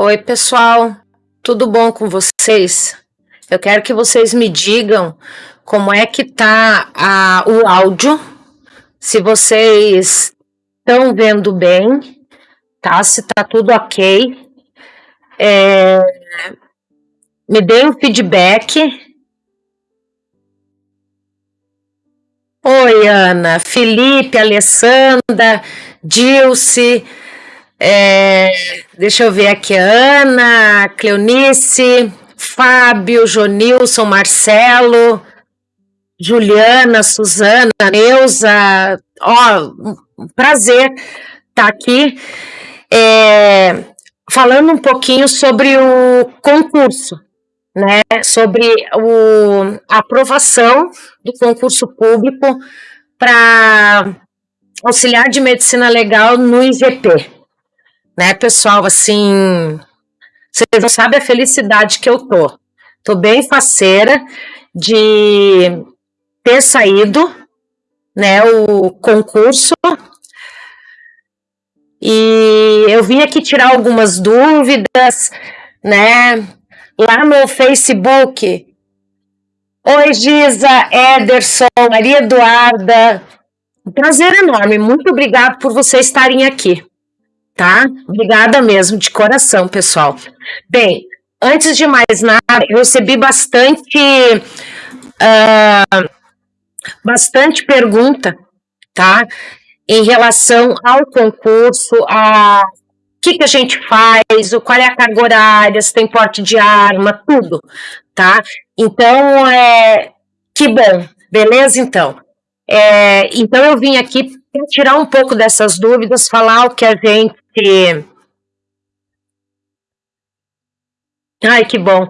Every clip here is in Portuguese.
Oi, pessoal, tudo bom com vocês? Eu quero que vocês me digam como é que tá a, o áudio, se vocês estão vendo bem, tá? Se tá tudo ok. É, me deem um feedback. Oi, Ana, Felipe, Alessandra, Dilce, é, deixa eu ver aqui, Ana, Cleonice, Fábio, Jonilson, Marcelo, Juliana, Suzana, Neuza, ó, um prazer estar tá aqui. É, falando um pouquinho sobre o concurso, né, sobre o, a aprovação do concurso público para auxiliar de medicina legal no IGP né, pessoal, assim, vocês não sabem a felicidade que eu tô. Tô bem faceira de ter saído, né, o concurso. E eu vim aqui tirar algumas dúvidas, né, lá no Facebook. Oi, Giza, Ederson, Maria Eduarda. Um prazer enorme. Muito obrigado por vocês estarem aqui tá? Obrigada mesmo, de coração, pessoal. Bem, antes de mais nada, eu recebi bastante, uh, bastante pergunta, tá? Em relação ao concurso, a o que, que a gente faz, o, qual é a carga horária, se tem porte de arma, tudo, tá? Então, é, que bom, beleza, então? É, então, eu vim aqui tirar um pouco dessas dúvidas, falar o que a gente Ai, que bom.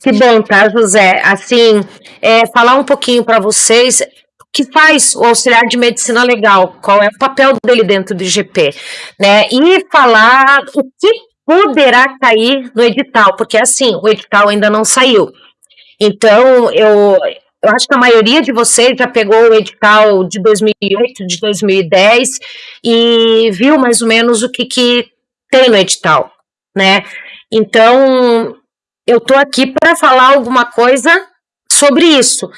Que bom, tá, José? Assim, é, falar um pouquinho para vocês o que faz o auxiliar de medicina legal, qual é o papel dele dentro do IGP, né? E falar o que poderá cair no edital, porque assim, o edital ainda não saiu. Então, eu, eu acho que a maioria de vocês já pegou o edital de 2008, de 2010 e viu mais ou menos o que, que tem no edital, né? Então, eu estou aqui para falar alguma coisa sobre isso.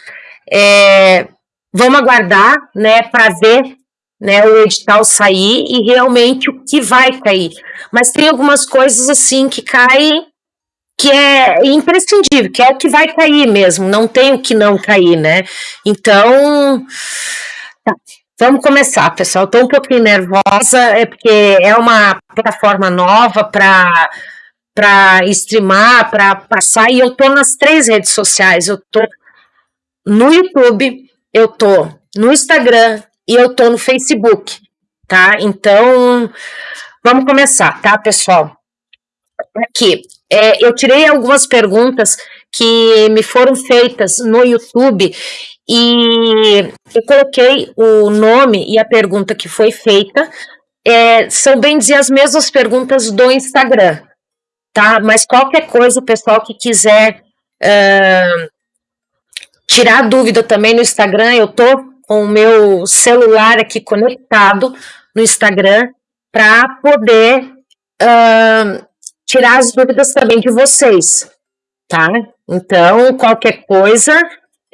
É, vamos aguardar, né, para ver né, o edital sair e realmente o que vai cair. Mas tem algumas coisas assim que caem que é imprescindível, que é o que vai cair mesmo, não tem o que não cair, né? Então, tá, vamos começar, pessoal. Estou um pouquinho nervosa, é porque é uma plataforma nova para para streamar, para passar, e eu tô nas três redes sociais, eu tô no YouTube, eu tô no Instagram e eu tô no Facebook, tá? Então, vamos começar, tá, pessoal? Aqui, é, eu tirei algumas perguntas que me foram feitas no YouTube e eu coloquei o nome e a pergunta que foi feita. É, são bem dizer as mesmas perguntas do Instagram, tá? Mas qualquer coisa, o pessoal que quiser uh, tirar dúvida também no Instagram, eu tô com o meu celular aqui conectado no Instagram para poder uh, tirar as dúvidas também de vocês, tá? Então, qualquer coisa,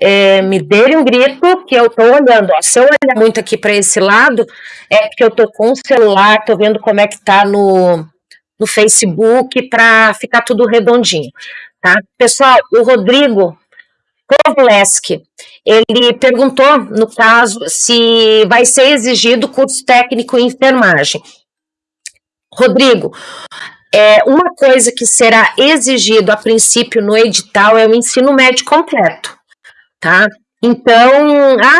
é, me dê um grito que eu tô olhando. Ó, se eu olhar muito aqui para esse lado, é porque eu tô com o celular, tô vendo como é que tá no, no Facebook para ficar tudo redondinho, tá? Pessoal, o Rodrigo Kovleski, ele perguntou, no caso, se vai ser exigido curso técnico em enfermagem. Rodrigo, é, uma coisa que será exigido a princípio no edital é o ensino médio completo, tá? Então, ah,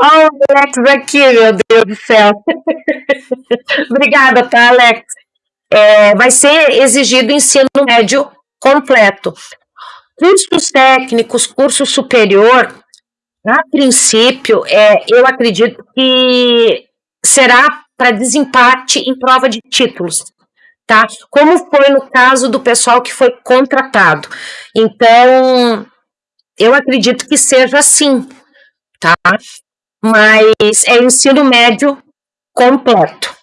Olha o Alex aqui, meu Deus do céu. Obrigada, tá, Alex? É, vai ser exigido ensino médio completo. Cursos técnicos, curso superior, a princípio, é, eu acredito que será para desempate em prova de títulos tá? Como foi no caso do pessoal que foi contratado. Então, eu acredito que seja assim, tá? Mas é ensino médio completo.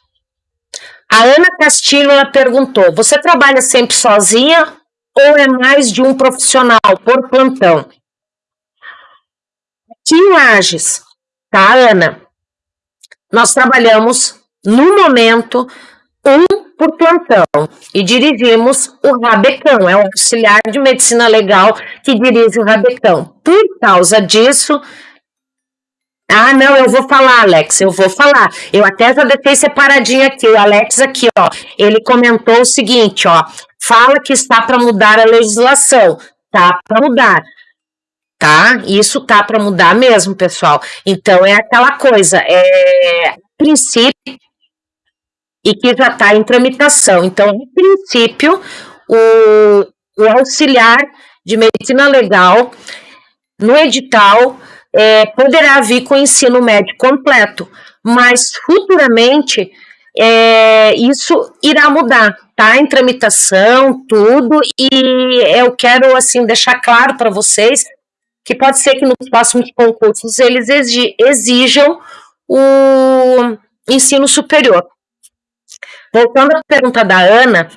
A Ana Castilho ela perguntou: você trabalha sempre sozinha ou é mais de um profissional por plantão? Aqui em Lages, tá, Ana? Nós trabalhamos, no momento, um por plantão e dirigimos o Rabecão, é o auxiliar de medicina legal que dirige o Rabecão. Por causa disso, ah, não, eu vou falar, Alex, eu vou falar. Eu até já deixei separadinho aqui, o Alex aqui, ó, ele comentou o seguinte, ó, fala que está para mudar a legislação, tá para mudar tá? Isso tá para mudar mesmo, pessoal. Então é aquela coisa, é princípio e que já está em tramitação. Então, em princípio, o, o auxiliar de medicina legal no edital é, poderá vir com ensino médio completo, mas futuramente é, isso irá mudar, tá? Em tramitação, tudo, e eu quero assim deixar claro para vocês que pode ser que nos próximos concursos eles exijam o ensino superior. Voltando à pergunta da Ana,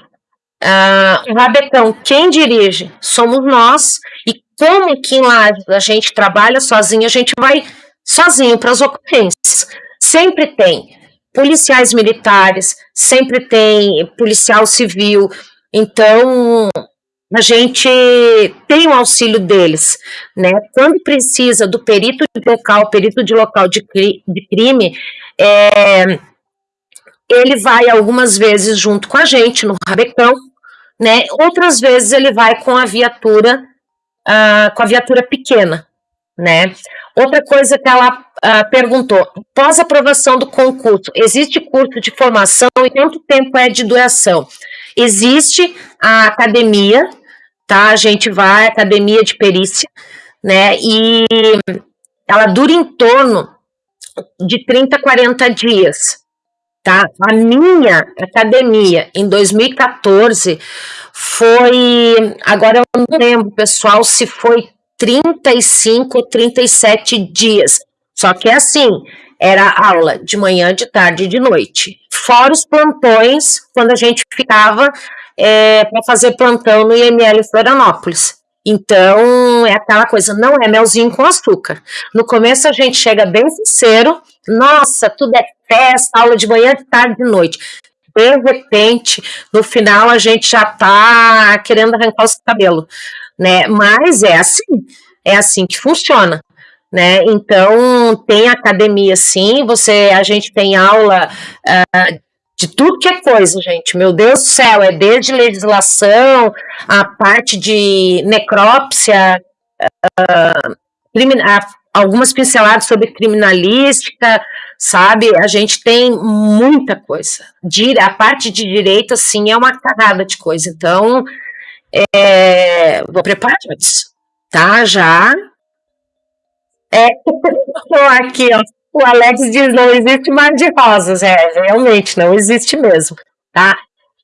uh, Rabecão, quem dirige? Somos nós, e como aqui lá a gente trabalha sozinho, a gente vai sozinho para as ocorrências. Sempre tem policiais militares, sempre tem policial civil, então a gente tem o auxílio deles, né? Quando precisa do perito de local, perito de local de, de crime, é, ele vai algumas vezes junto com a gente no rabecão, né? Outras vezes ele vai com a viatura, uh, com a viatura pequena, né? Outra coisa que ela uh, perguntou, pós aprovação do concurso, existe curso de formação e quanto tempo é de duração? Existe a academia, tá? A gente vai, academia de perícia, né? E ela dura em torno de 30 a 40 dias, tá? A minha academia em 2014 foi, agora eu não lembro, pessoal, se foi 35 ou 37 dias. Só que é assim, era aula de manhã, de tarde e de noite. Fora os plantões, quando a gente ficava é, para fazer plantão no IML Florianópolis. Então, é aquela coisa, não é melzinho com açúcar. No começo a gente chega bem sincero, nossa, tudo é festa, aula de manhã, de tarde, de noite. De repente, no final a gente já tá querendo arrancar os cabelos, né? Mas é assim, é assim que funciona. Né? Então tem academia sim, você a gente tem aula uh, de tudo que é coisa, gente. Meu Deus do céu, é desde legislação, a parte de necrópsia, uh, algumas pinceladas sobre criminalística, sabe? A gente tem muita coisa. A parte de direito, assim, é uma carrada de coisa. Então, é, vou preparar isso, tá? Já. É, aqui, ó. O Alex diz: não existe mar de rosas. É, realmente, não existe mesmo, tá?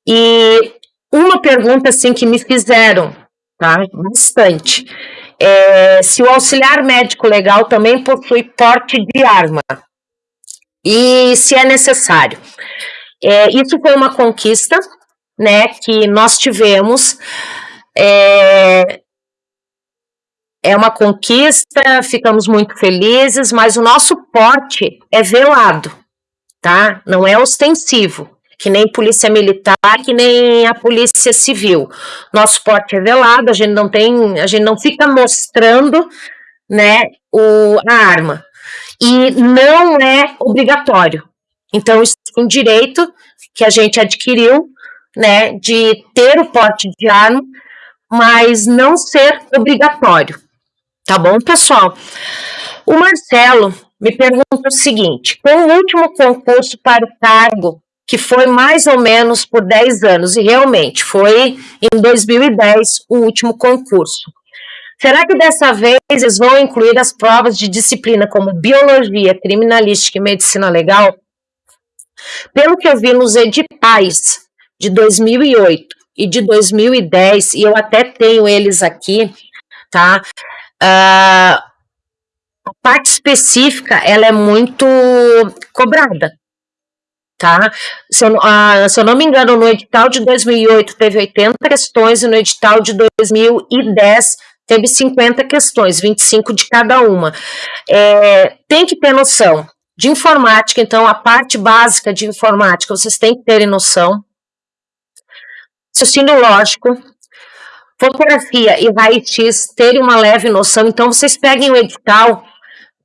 E uma pergunta, assim, que me fizeram, tá? Bastante. É, se o auxiliar médico legal também possui porte de arma e se é necessário. É, isso foi uma conquista, né, que nós tivemos. É, é uma conquista, ficamos muito felizes, mas o nosso porte é velado, tá? Não é ostensivo, que nem polícia militar, que nem a polícia civil. Nosso porte é velado, a gente não tem, a gente não fica mostrando, né, o, a arma. E não é obrigatório. Então, isso é um direito que a gente adquiriu, né, de ter o porte de arma, mas não ser obrigatório. Tá bom, pessoal? O Marcelo me pergunta o seguinte: com o último concurso para o cargo, que foi mais ou menos por 10 anos, e realmente foi em 2010 o último concurso. Será que dessa vez eles vão incluir as provas de disciplina como biologia, criminalística e medicina legal? Pelo que eu vi nos editais de 2008 e de 2010, e eu até tenho eles aqui, tá? Uh, a parte específica ela é muito cobrada, tá? Se eu, ah, se eu, não me engano, no edital de 2008 teve 80 questões e no edital de 2010 teve 50 questões, 25 de cada uma. É, tem que ter noção de informática, então a parte básica de informática vocês têm que terem noção. Raciocínio lógico, fotografia e raio-x terem uma leve noção, então vocês peguem o edital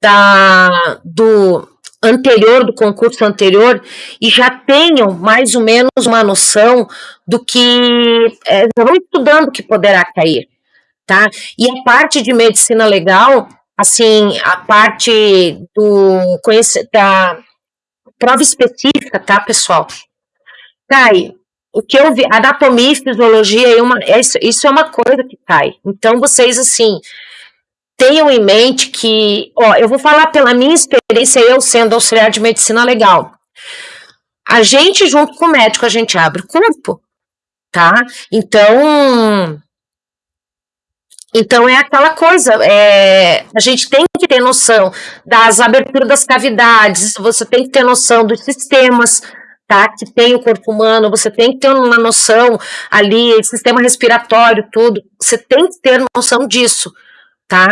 da, do anterior, do concurso anterior, e já tenham mais ou menos uma noção do que é, vão estudando que poderá cair, tá? E a parte de medicina legal, assim, a parte do da prova específica, tá, pessoal? Cai, o que eu vi, anatomia e fisiologia, é uma, é isso, isso é uma coisa que cai. Então, vocês, assim, tenham em mente que, ó, eu vou falar pela minha experiência, eu sendo auxiliar de medicina legal. A gente, junto com o médico, a gente abre o corpo, tá? Então, então é aquela coisa, é, a gente tem que ter noção das aberturas das cavidades, você tem que ter noção dos sistemas, tá? Que tem o corpo humano, você tem que ter uma noção ali, sistema respiratório, tudo, você tem que ter noção disso tá?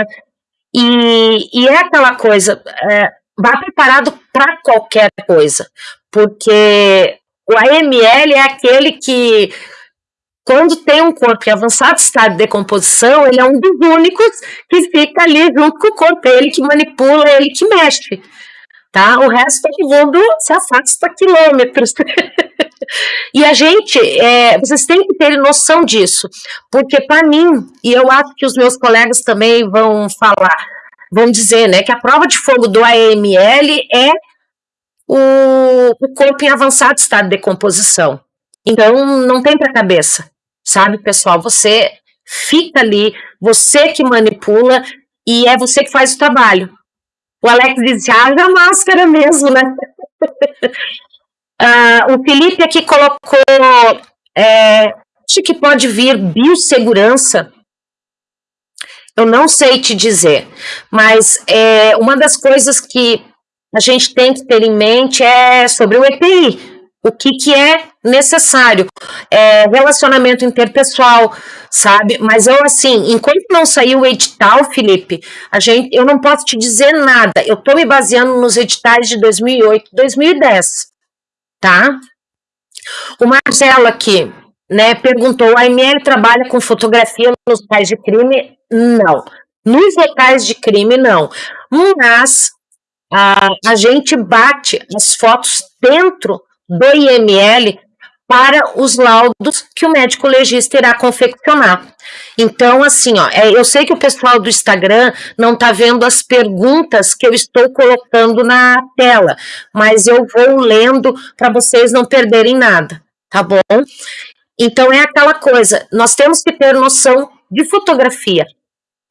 E, e é aquela coisa, é, vá preparado para qualquer coisa, porque o AML é aquele que, quando tem um corpo em avançado estado de decomposição, ele é um dos únicos que fica ali junto com o corpo, é ele que manipula, é ele que mexe. Tá? O resto todo mundo se afasta quilômetros. E a gente, é, vocês têm que ter noção disso, porque para mim, e eu acho que os meus colegas também vão falar, vão dizer, né, que a prova de fogo do AML é o, o corpo em avançado estado de decomposição. Então, não tem para cabeça, sabe, pessoal? Você fica ali, você que manipula e é você que faz o trabalho. O Alex disse, haja máscara mesmo, né? Uh, o Felipe aqui colocou, é, acho que pode vir biossegurança, eu não sei te dizer, mas é, uma das coisas que a gente tem que ter em mente é sobre o EPI, o que, que é necessário, é, relacionamento interpessoal, sabe? Mas eu, assim, enquanto não saiu o edital, Felipe, a gente, eu não posso te dizer nada, eu estou me baseando nos editais de 2008, 2010, tá? O Marcelo aqui, né, perguntou, a ML trabalha com fotografia nos locais de crime? Não. Nos locais de crime, não. Mas a, a gente bate as fotos dentro do IML para os laudos que o médico legista irá confeccionar. Então, assim, ó, é, eu sei que o pessoal do Instagram não está vendo as perguntas que eu estou colocando na tela, mas eu vou lendo para vocês não perderem nada, tá bom? Então, é aquela coisa, nós temos que ter noção de fotografia.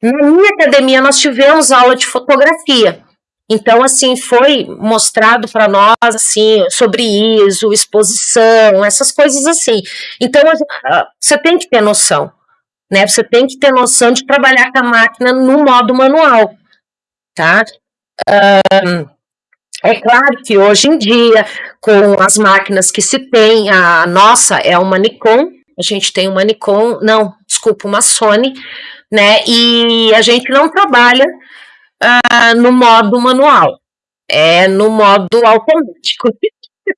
Na minha academia, nós tivemos aula de fotografia. Então, assim, foi mostrado para nós, assim, sobre ISO, exposição, essas coisas assim. Então, você tem que ter noção, né? Você tem que ter noção de trabalhar com a máquina no modo manual, tá? Um, é claro que hoje em dia, com as máquinas que se tem, a nossa é uma Nikon, a gente tem uma Nikon, não, desculpa, uma Sony, né? E a gente não trabalha uh, no modo manual, é no modo automático.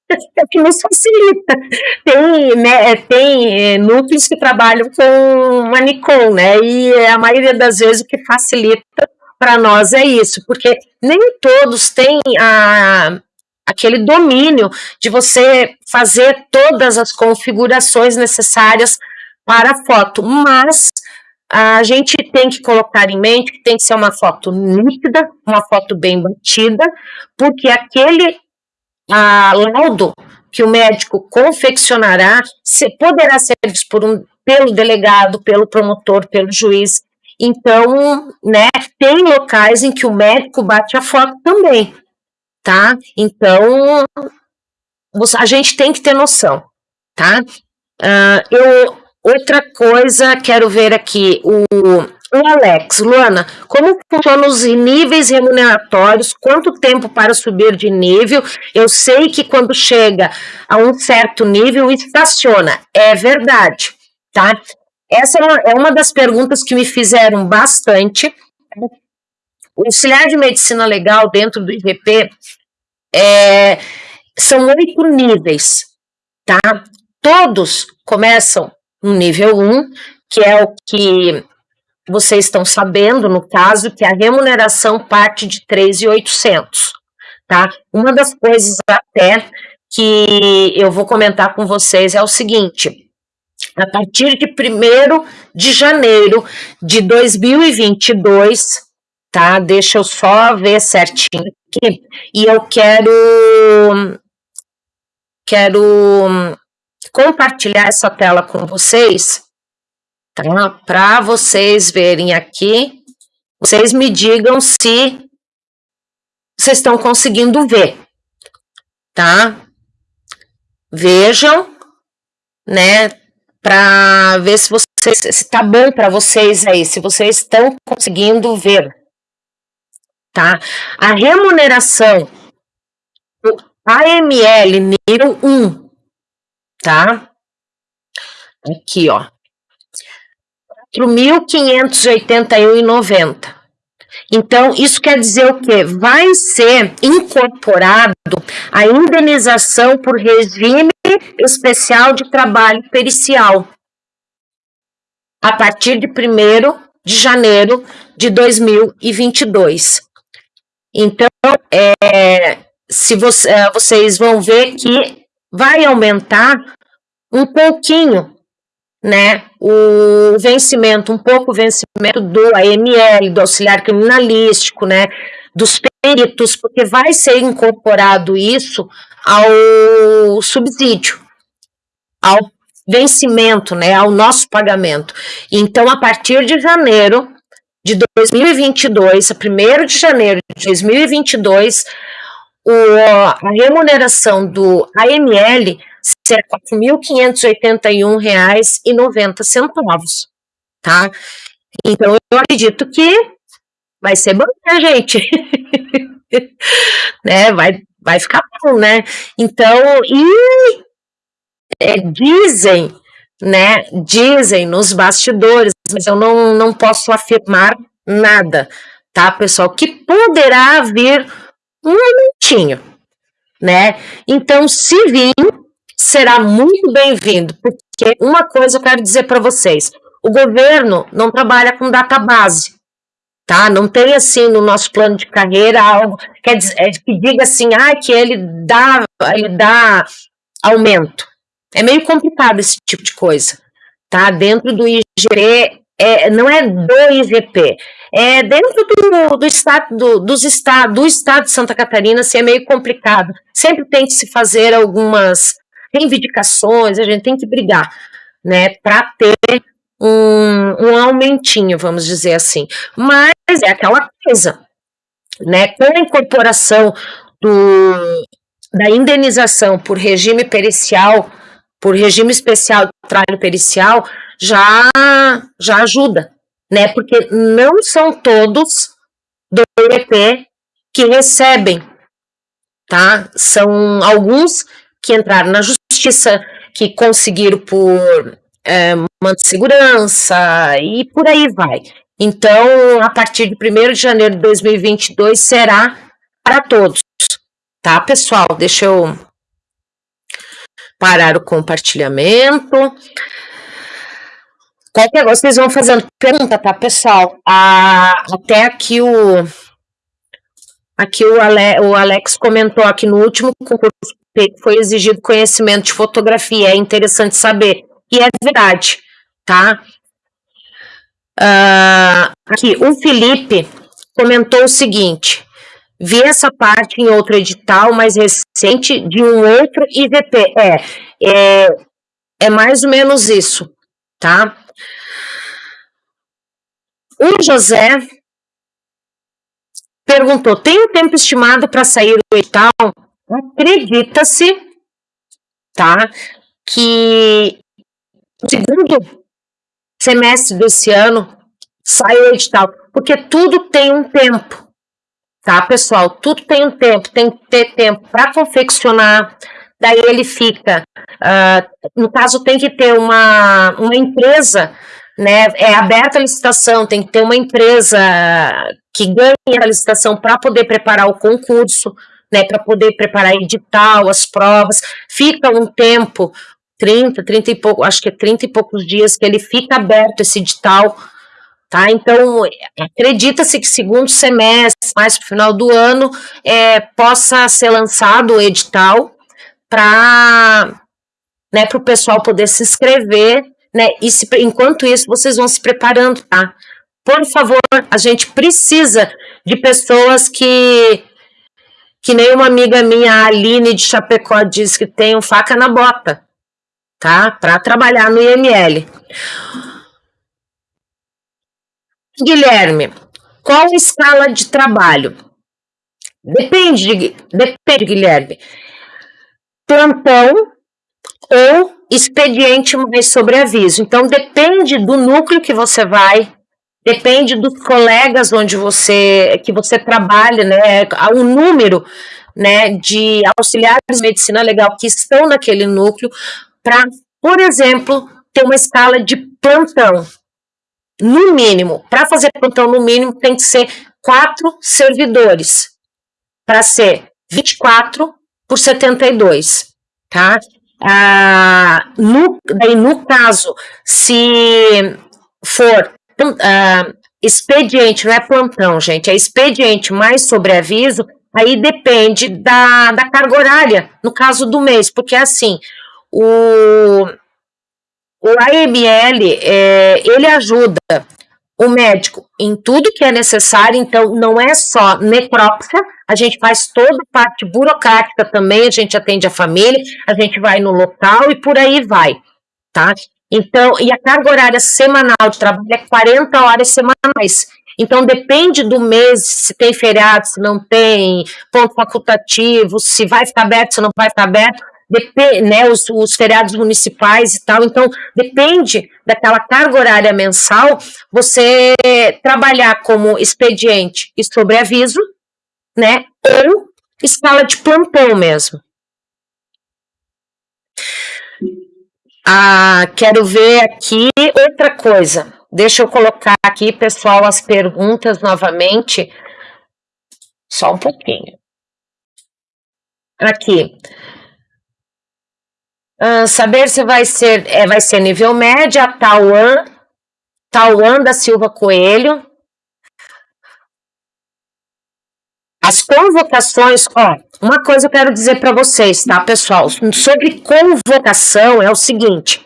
É que nos facilita. Tem, né, tem é, núcleos que trabalham com uma Nikon, né? E a maioria das vezes o que facilita para nós é isso, porque nem todos têm a, aquele domínio de você fazer todas as configurações necessárias para a foto, mas a gente tem que colocar em mente que tem que ser uma foto nítida, uma foto bem batida, porque aquele a, laudo que o médico confeccionará se, poderá ser visto por um, pelo delegado, pelo promotor, pelo juiz. Então, né, tem locais em que o médico bate a foto também, tá? Então, a gente tem que ter noção, tá? Uh, eu Outra coisa, quero ver aqui, o o Alex, Luana, como funcionam os níveis remuneratórios? Quanto tempo para subir de nível? Eu sei que quando chega a um certo nível, estaciona. É verdade, tá? Essa é uma das perguntas que me fizeram bastante. O auxiliar de medicina legal dentro do IGP é, são oito níveis, tá? Todos começam no nível 1, um, que é o que vocês estão sabendo, no caso, que a remuneração parte de 3,800, tá? Uma das coisas até que eu vou comentar com vocês é o seguinte, a partir de 1 de janeiro de 2022, tá? Deixa eu só ver certinho aqui, e eu quero quero compartilhar essa tela com vocês, tá? Para vocês verem aqui, vocês me digam se vocês estão conseguindo ver, tá? Vejam, né? Para ver se vocês se tá bom para vocês aí, se vocês estão conseguindo ver, tá? A remuneração do AML nível 1, tá? Aqui, ó. 4.581,90. Então, isso quer dizer o quê? Vai ser incorporado a indenização por regime especial de trabalho pericial a partir de 1 de janeiro de 2022. Então, é, se você, é, vocês vão ver que vai aumentar um pouquinho né, o vencimento, um pouco vencimento do AML, do auxiliar criminalístico, né, dos peritos, porque vai ser incorporado isso ao subsídio, ao vencimento, né, ao nosso pagamento. Então, a partir de janeiro de 2022, a 1 de janeiro de 2022, o, a remuneração do AML será R$ 4.581,90, tá? Então, eu acredito que vai ser bom, né, gente? né? Vai, vai ficar bom, né? Então, e é, dizem, né? Dizem nos bastidores, mas eu não, não posso afirmar nada, tá, pessoal? Que poderá vir um momentinho, né? Então, se vir, será muito bem-vindo, porque uma coisa eu quero dizer para vocês: o governo não trabalha com database, tá? Não tem assim no nosso plano de carreira algo quer dizer, é, que diga assim, ah, que ele dá, ele dá aumento. É meio complicado esse tipo de coisa, tá? Dentro do IGP, é, não é do IGP, é dentro do, do estado do, dos estado, do estado de Santa Catarina, assim, é meio complicado. Sempre tem que se fazer algumas reivindicações, a gente tem que brigar, né, para ter um, um aumentinho, vamos dizer assim. Mas é aquela coisa, né, com a incorporação do, da indenização por regime pericial, por regime especial de trabalho pericial, já, já ajuda, né, porque não são todos do EP que recebem, tá? São alguns que entraram na justiça, que conseguiram por é, mando de segurança e por aí vai. Então, a partir de 1 de janeiro de 2022 será para todos, tá, pessoal? Deixa eu parar o compartilhamento. Qualquer coisa, vocês vão fazendo pergunta, tá, pessoal? Ah, até aqui o Aqui o, Ale, o Alex comentou aqui no último concurso foi exigido conhecimento de fotografia, é interessante saber. E é verdade, tá? Uh, aqui, o Felipe comentou o seguinte, vi essa parte em outro edital mais recente de um outro IVP. É, é, é mais ou menos isso, tá? O José perguntou: tem um tempo estimado para sair o edital? Acredita-se, tá, que o segundo semestre desse ano sai o edital, porque tudo tem um tempo, tá, pessoal? Tudo tem um tempo, tem que ter tempo para confeccionar, daí ele fica, uh, no caso tem que ter uma, uma empresa, né, é aberta a licitação, tem que ter uma empresa que ganhe a licitação para poder preparar o concurso, né, para poder preparar edital, as provas, fica um tempo, 30, 30 e pouco, acho que é 30 e poucos dias que ele fica aberto esse edital, tá? Então, acredita-se que segundo semestre, mais para o final do ano, é, possa ser lançado o edital para né, o pessoal poder se inscrever, né? E se, enquanto isso, vocês vão se preparando, tá? Por favor, a gente precisa de pessoas que que nem uma amiga minha, a Aline de Chapecó, diz que tem um faca na bota, tá? Para trabalhar no IML. Guilherme, qual a escala de trabalho? Depende, depende, Guilherme. Plantão ou expediente mais sobreaviso. Então, depende do núcleo que você vai, depende dos colegas onde você que você trabalha, né? O número né, de auxiliares de medicina legal que estão naquele núcleo para, por exemplo, ter uma escala de plantão. No mínimo, para fazer plantão no mínimo, tem que ser quatro servidores, para ser 24 por 72, tá? Ah, no, daí, no caso, se for uh, expediente, não é plantão, gente, é expediente mais sobreaviso, aí depende da, da carga horária, no caso do mês, porque assim, o, o AML, é, ele ajuda o médico em tudo que é necessário, então não é só necrópsia, a gente faz toda a parte burocrática também, a gente atende a família, a gente vai no local e por aí vai, tá? Então, e a carga horária semanal de trabalho é 40 horas semanais. Então, depende do mês, se tem feriado, se não tem, ponto facultativo, se vai ficar aberto, se não vai ficar aberto, depende, né, os, os feriados municipais e tal. Então, depende daquela carga horária mensal, você trabalhar como expediente e sobreaviso, né, ou escala de plantão mesmo. Ah, quero ver aqui outra coisa. Deixa eu colocar aqui, pessoal, as perguntas novamente. Só um pouquinho. Aqui. Ah, saber se vai ser, é, vai ser nível média, Tauan, Tauan da Silva Coelho. As convocações, ó, uma coisa eu quero dizer para vocês, tá, pessoal? Sobre convocação é o seguinte: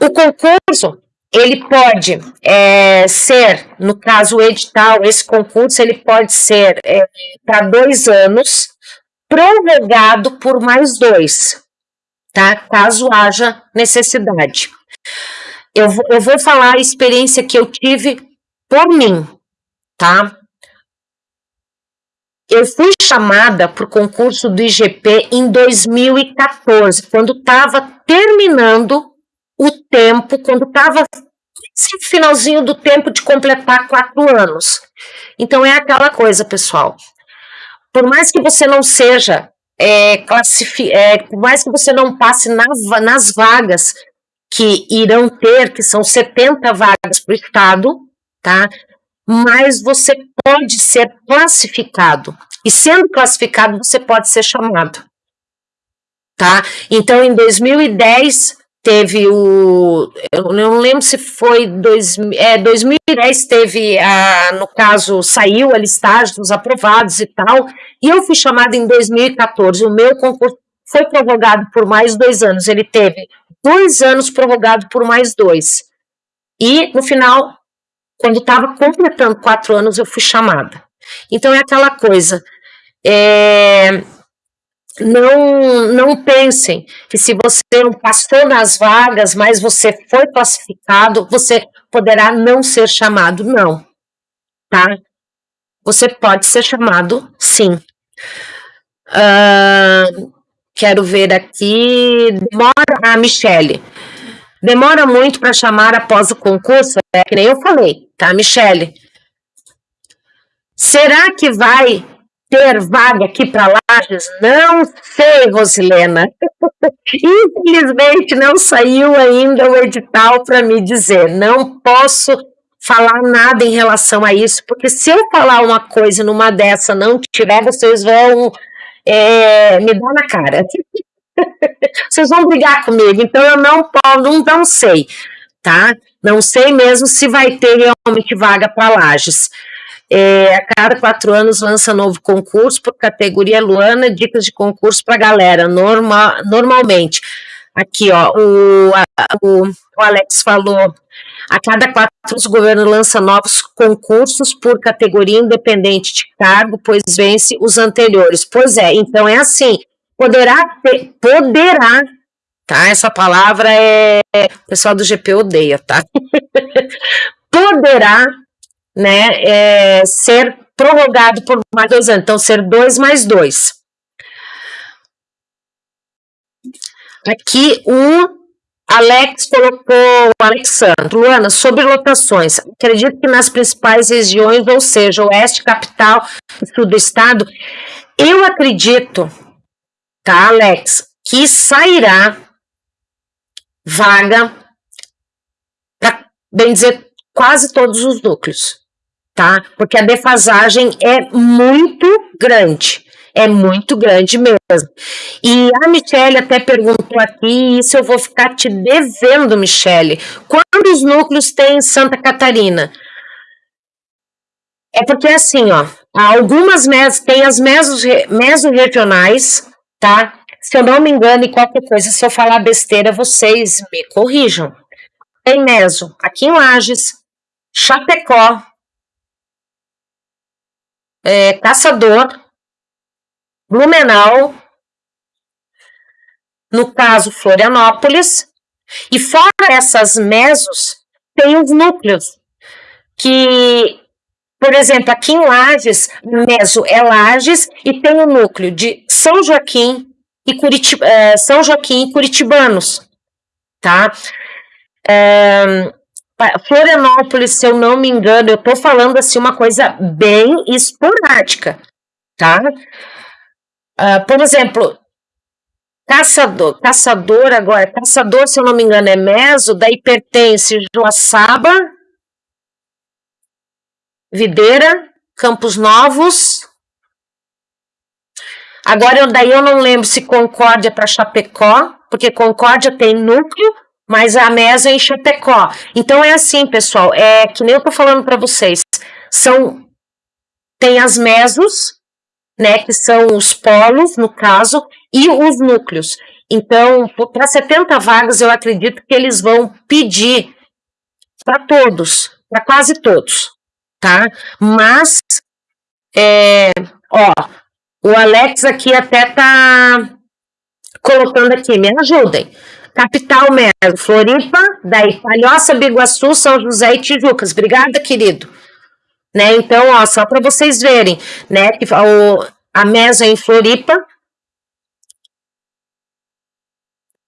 o concurso ele pode é, ser, no caso o edital, esse concurso ele pode ser é, para dois anos, prorrogado por mais dois, tá? Caso haja necessidade. Eu, eu vou falar a experiência que eu tive por mim, tá? Eu fui chamada para o concurso do IGP em 2014, quando estava terminando o tempo, quando estava no finalzinho do tempo de completar quatro anos. Então é aquela coisa, pessoal. Por mais que você não seja é, é, por mais que você não passe na, nas vagas que irão ter, que são 70 vagas para o Estado, tá? Mas você pode ser classificado. E sendo classificado, você pode ser chamado. Tá? Então, em 2010, teve o. Eu não lembro se foi. Dois, é, 2010 teve, a, no caso, saiu a listagem dos aprovados e tal. E eu fui chamada em 2014. O meu concurso foi prorrogado por mais dois anos. Ele teve dois anos prorrogado por mais dois. E, no final, quando estava completando quatro anos, eu fui chamada. Então é aquela coisa. É, não, não pensem que se você não passou nas vagas, mas você foi classificado, você poderá não ser chamado. Não. Tá? Você pode ser chamado, sim. Uh, quero ver aqui. Demora a Michele. Demora muito para chamar após o concurso, é que nem eu falei, tá, Michele? Será que vai ter vaga aqui para Lages? Não sei, Rosilena. Infelizmente não saiu ainda o edital para me dizer. Não posso falar nada em relação a isso, porque se eu falar uma coisa numa dessa não tiver, vocês vão é, me dar na cara. vocês vão brigar comigo, então eu não posso, não, não sei, tá? Não sei mesmo se vai ter realmente vaga para Lages. É, a cada quatro anos lança novo concurso por categoria Luana, dicas de concurso para galera, norma, normalmente. Aqui, ó, o, a, o, o Alex falou a cada quatro anos, o governo lança novos concursos por categoria independente de cargo, pois vence os anteriores. Pois é, então é assim, poderá ter, poderá, tá? Essa palavra é, o pessoal do GP odeia, tá? poderá, né, é, ser prorrogado por mais dois anos, então ser dois mais dois. Aqui, um Alex colocou, Alexandre, Luana, sobre lotações, acredito que nas principais regiões, ou seja, oeste, capital, sul do estado, eu acredito, tá, Alex, que sairá vaga para, bem dizer, quase todos os núcleos, tá? Porque a defasagem é muito grande é muito grande mesmo. E a Michelle até perguntou aqui, isso eu vou ficar te devendo, Michelle. Quantos núcleos tem em Santa Catarina? É porque assim, ó, algumas mesas, tem as mesos, meso-regionais, tá? Se eu não me engano, e qualquer coisa, se eu falar besteira, vocês me corrijam. Tem meso aqui em Lages, Chapecó, é, Caçador, Blumenau, no caso Florianópolis, e fora essas mesos, tem os núcleos, que, por exemplo, aqui em Lages, meso é Lages, e tem o núcleo de São Joaquim e Curitib é, São Joaquim e Curitibanos, tá? É, Florianópolis, se eu não me engano, eu estou falando assim uma coisa bem esporádica, tá? Uh, por exemplo, caçador, caçador agora, caçador, se eu não me engano, é Meso, daí pertence Joaçaba, Videira, Campos Novos. Agora, eu, daí eu não lembro se Concórdia para Chapecó, porque Concórdia tem núcleo, mas a Meso é em Chapecó. Então é assim, pessoal, é que nem eu tô falando para vocês, são tem as mesos né, que são os polos, no caso, e os núcleos. Então, para 70 vagas, eu acredito que eles vão pedir para todos, para quase todos, tá? Mas, é, ó, o Alex aqui até tá colocando aqui, me ajudem. Capital mesmo, Floripa, daí Palhoça, Biguaçu, São José e Tijucas. Obrigada, querido né? Então, ó, só para vocês verem, né? Que o, a mesa em Floripa.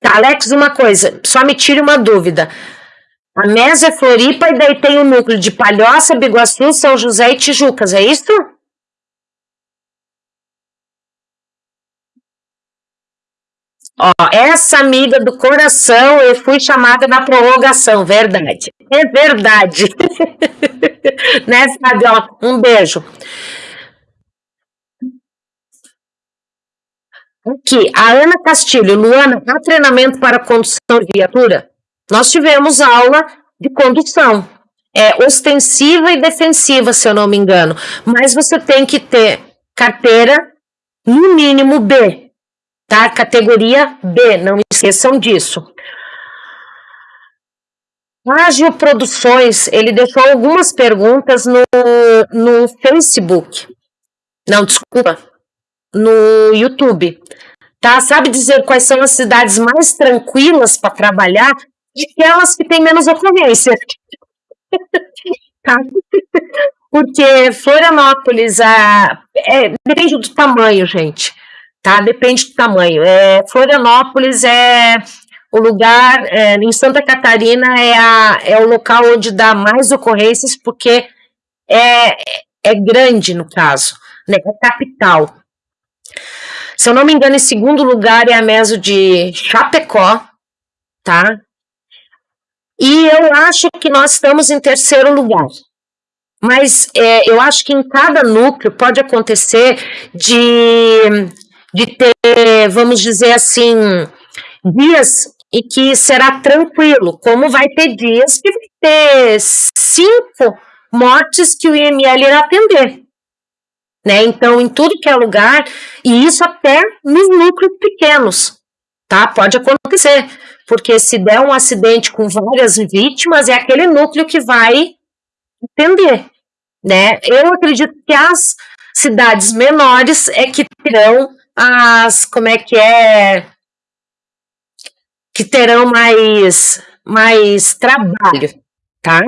Tá, Alex, uma coisa, só me tire uma dúvida. A mesa é Floripa e daí tem o núcleo de Palhoça, Biguaçu, São José e Tijucas, é isso? Ó, essa amiga do coração, eu fui chamada na prorrogação, verdade. É verdade. né, Fabiola? Um beijo. Aqui, a Ana Castilho, Luana, há treinamento para condução de viatura? Nós tivemos aula de condução, é ostensiva e defensiva, se eu não me engano, mas você tem que ter carteira, no mínimo B, tá? Categoria B, não esqueçam disso. Ágil Produções, ele deixou algumas perguntas no, no Facebook. Não, desculpa, no YouTube. Tá? Sabe dizer quais são as cidades mais tranquilas para trabalhar aquelas que têm menos ocorrência. tá? Porque Florianópolis a, é, depende do tamanho, gente tá? Depende do tamanho. É, Florianópolis é o lugar é, em Santa Catarina é, a, é o local onde dá mais ocorrências, porque é, é grande no caso, né? É capital. Se eu não me engano, em segundo lugar é a meso de Chapecó, tá? E eu acho que nós estamos em terceiro lugar. Mas é, eu acho que em cada núcleo pode acontecer de, de ter, vamos dizer assim, dias e que será tranquilo, como vai ter dias que vai ter cinco mortes que o IML irá atender. Né? Então, em tudo que é lugar, e isso até nos núcleos pequenos, tá? Pode acontecer, porque se der um acidente com várias vítimas, é aquele núcleo que vai atender, né? Eu acredito que as cidades menores é que terão as, como é que é, que terão mais, mais trabalho, tá?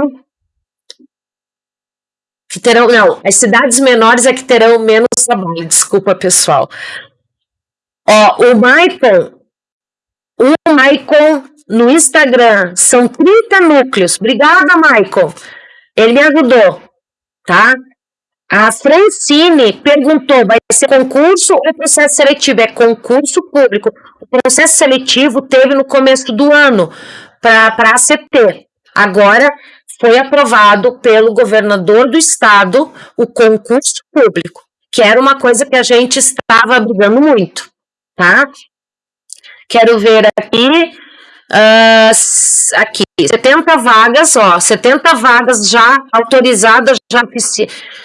Que terão, não, as cidades menores é que terão menos trabalho, desculpa, pessoal. Ó, o Maicon, o Maicon no Instagram, são 30 núcleos. Obrigada, Maicon. Ele me ajudou, tá? A Francine perguntou: vai ser concurso ou processo seletivo? É concurso público. O processo seletivo teve no começo do ano para a ACT. Agora foi aprovado pelo governador do estado o concurso público, que era uma coisa que a gente estava brigando muito, tá? Quero ver aqui. Uh, aqui, 70 vagas, ó, 70 vagas já autorizadas, já,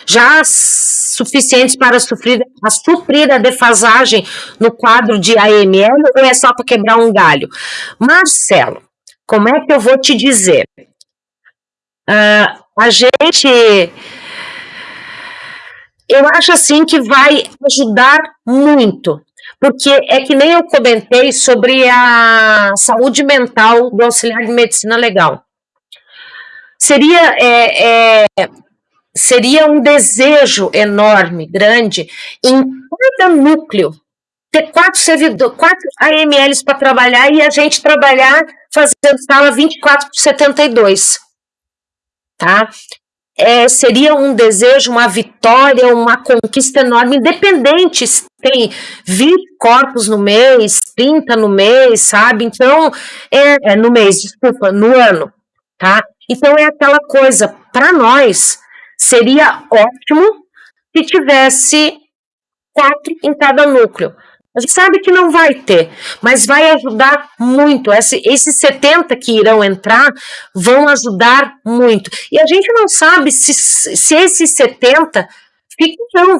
já suficientes para suprir a, suprir a defasagem no quadro de AML ou é só para quebrar um galho? Marcelo, como é que eu vou te dizer? Uh, a gente. Eu acho assim que vai ajudar muito porque é que nem eu comentei sobre a saúde mental do auxiliar de medicina legal. Seria, é, é, seria um desejo enorme, grande, em cada núcleo, ter quatro servidores, quatro AMLs para trabalhar e a gente trabalhar fazendo sala 24 por 72. Tá? é, seria um desejo, uma vitória, uma conquista enorme, independente tem 20 corpos no mês, 30 no mês, sabe? Então, é, é no mês, desculpa, no ano, tá? Então é aquela coisa, para nós, seria ótimo se tivesse quatro em cada núcleo. A gente sabe que não vai ter, mas vai ajudar muito. Esse, esses 70 que irão entrar vão ajudar muito. E a gente não sabe se, se esses 70 ficam,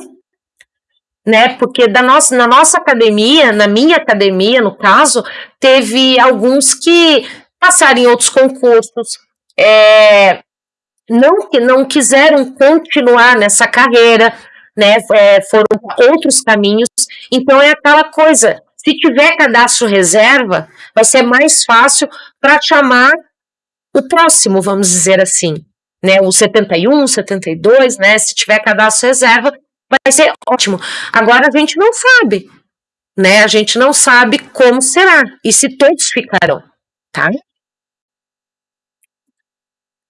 né? Porque da nossa, na nossa academia, na minha academia, no caso, teve alguns que passaram em outros concursos, é, não não quiseram continuar nessa carreira, né, é, foram outros caminhos. Então é aquela coisa, se tiver cadastro reserva, vai ser mais fácil para chamar o próximo, vamos dizer assim, né, o 71, 72, né, se tiver cadastro reserva, vai ser ótimo. Agora a gente não sabe, né, a gente não sabe como será e se todos ficarão, tá?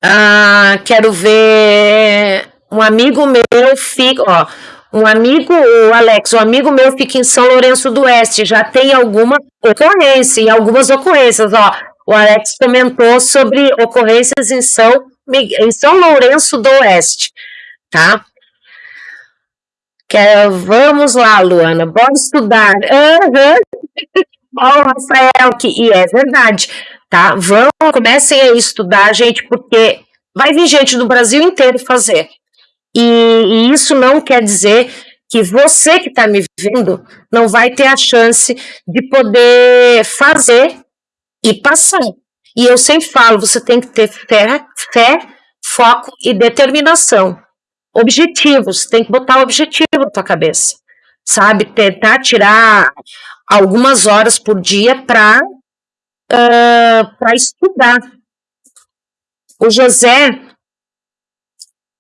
Ah, quero ver um amigo meu fica, ó, um amigo, o Alex, um amigo meu fica em São Lourenço do Oeste, já tem alguma ocorrência, e algumas ocorrências, ó. O Alex comentou sobre ocorrências em São, em São Lourenço do Oeste, tá? Que, vamos lá, Luana, bora estudar. Uhum. Ó, Rafael, que, e é verdade, tá? Vão, comecem a estudar, gente, porque vai vir gente do Brasil inteiro fazer. E, e isso não quer dizer que você que está me vendo não vai ter a chance de poder fazer e passar. E eu sempre falo, você tem que ter fé, fé foco e determinação. Objetivos, tem que botar objetivo na tua cabeça, sabe? Tentar tirar algumas horas por dia para uh, para estudar. O José,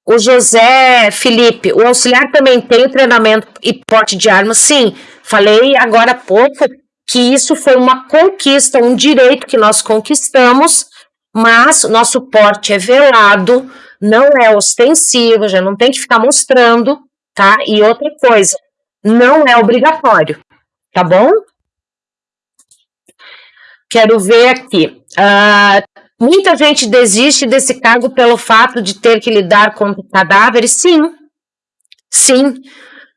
o José Felipe, o auxiliar também tem treinamento e porte de armas? Sim, falei agora há pouco que isso foi uma conquista, um direito que nós conquistamos, mas nosso porte é velado, não é ostensivo, já não tem que ficar mostrando, tá? E outra coisa, não é obrigatório, tá bom? Quero ver aqui. Uh, muita gente desiste desse cargo pelo fato de ter que lidar com cadáveres? Sim, sim,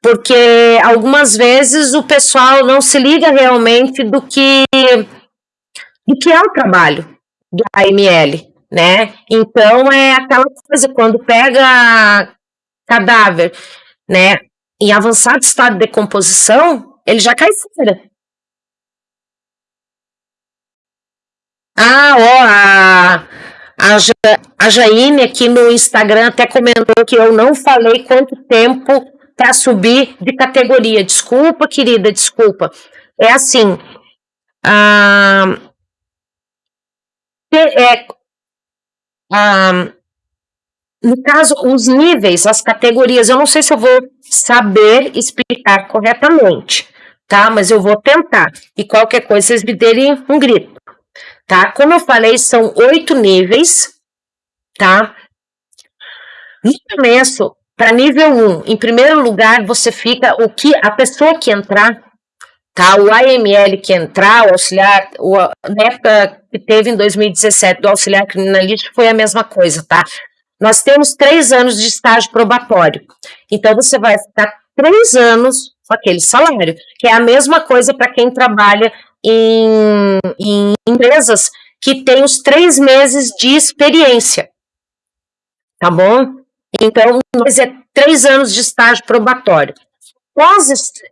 porque algumas vezes o pessoal não se liga realmente do que, do que é o trabalho do AML, né? Então é aquela coisa, quando pega cadáver, né, em avançado estado de decomposição, ele já cai fora. Ah, ó, a, a, ja, a Jaine aqui no Instagram até comentou que eu não falei quanto tempo para subir de categoria. Desculpa, querida, desculpa. É assim, ah, é, no caso, os níveis, as categorias, eu não sei se eu vou saber explicar corretamente, tá? Mas eu vou tentar. E qualquer coisa, vocês me derem um grito tá? Como eu falei, são oito níveis, tá? No começo, para nível 1, em primeiro lugar, você fica o que a pessoa que entrar, tá? O AML que entrar, o auxiliar, o, na época que teve em 2017 do auxiliar criminalístico foi a mesma coisa, tá? Nós temos três anos de estágio probatório. Então, você vai ficar três anos com aquele salário, que é a mesma coisa para quem trabalha em, em empresas que têm os três meses de experiência. Tá bom? Então, nós é três anos de estágio probatório. Após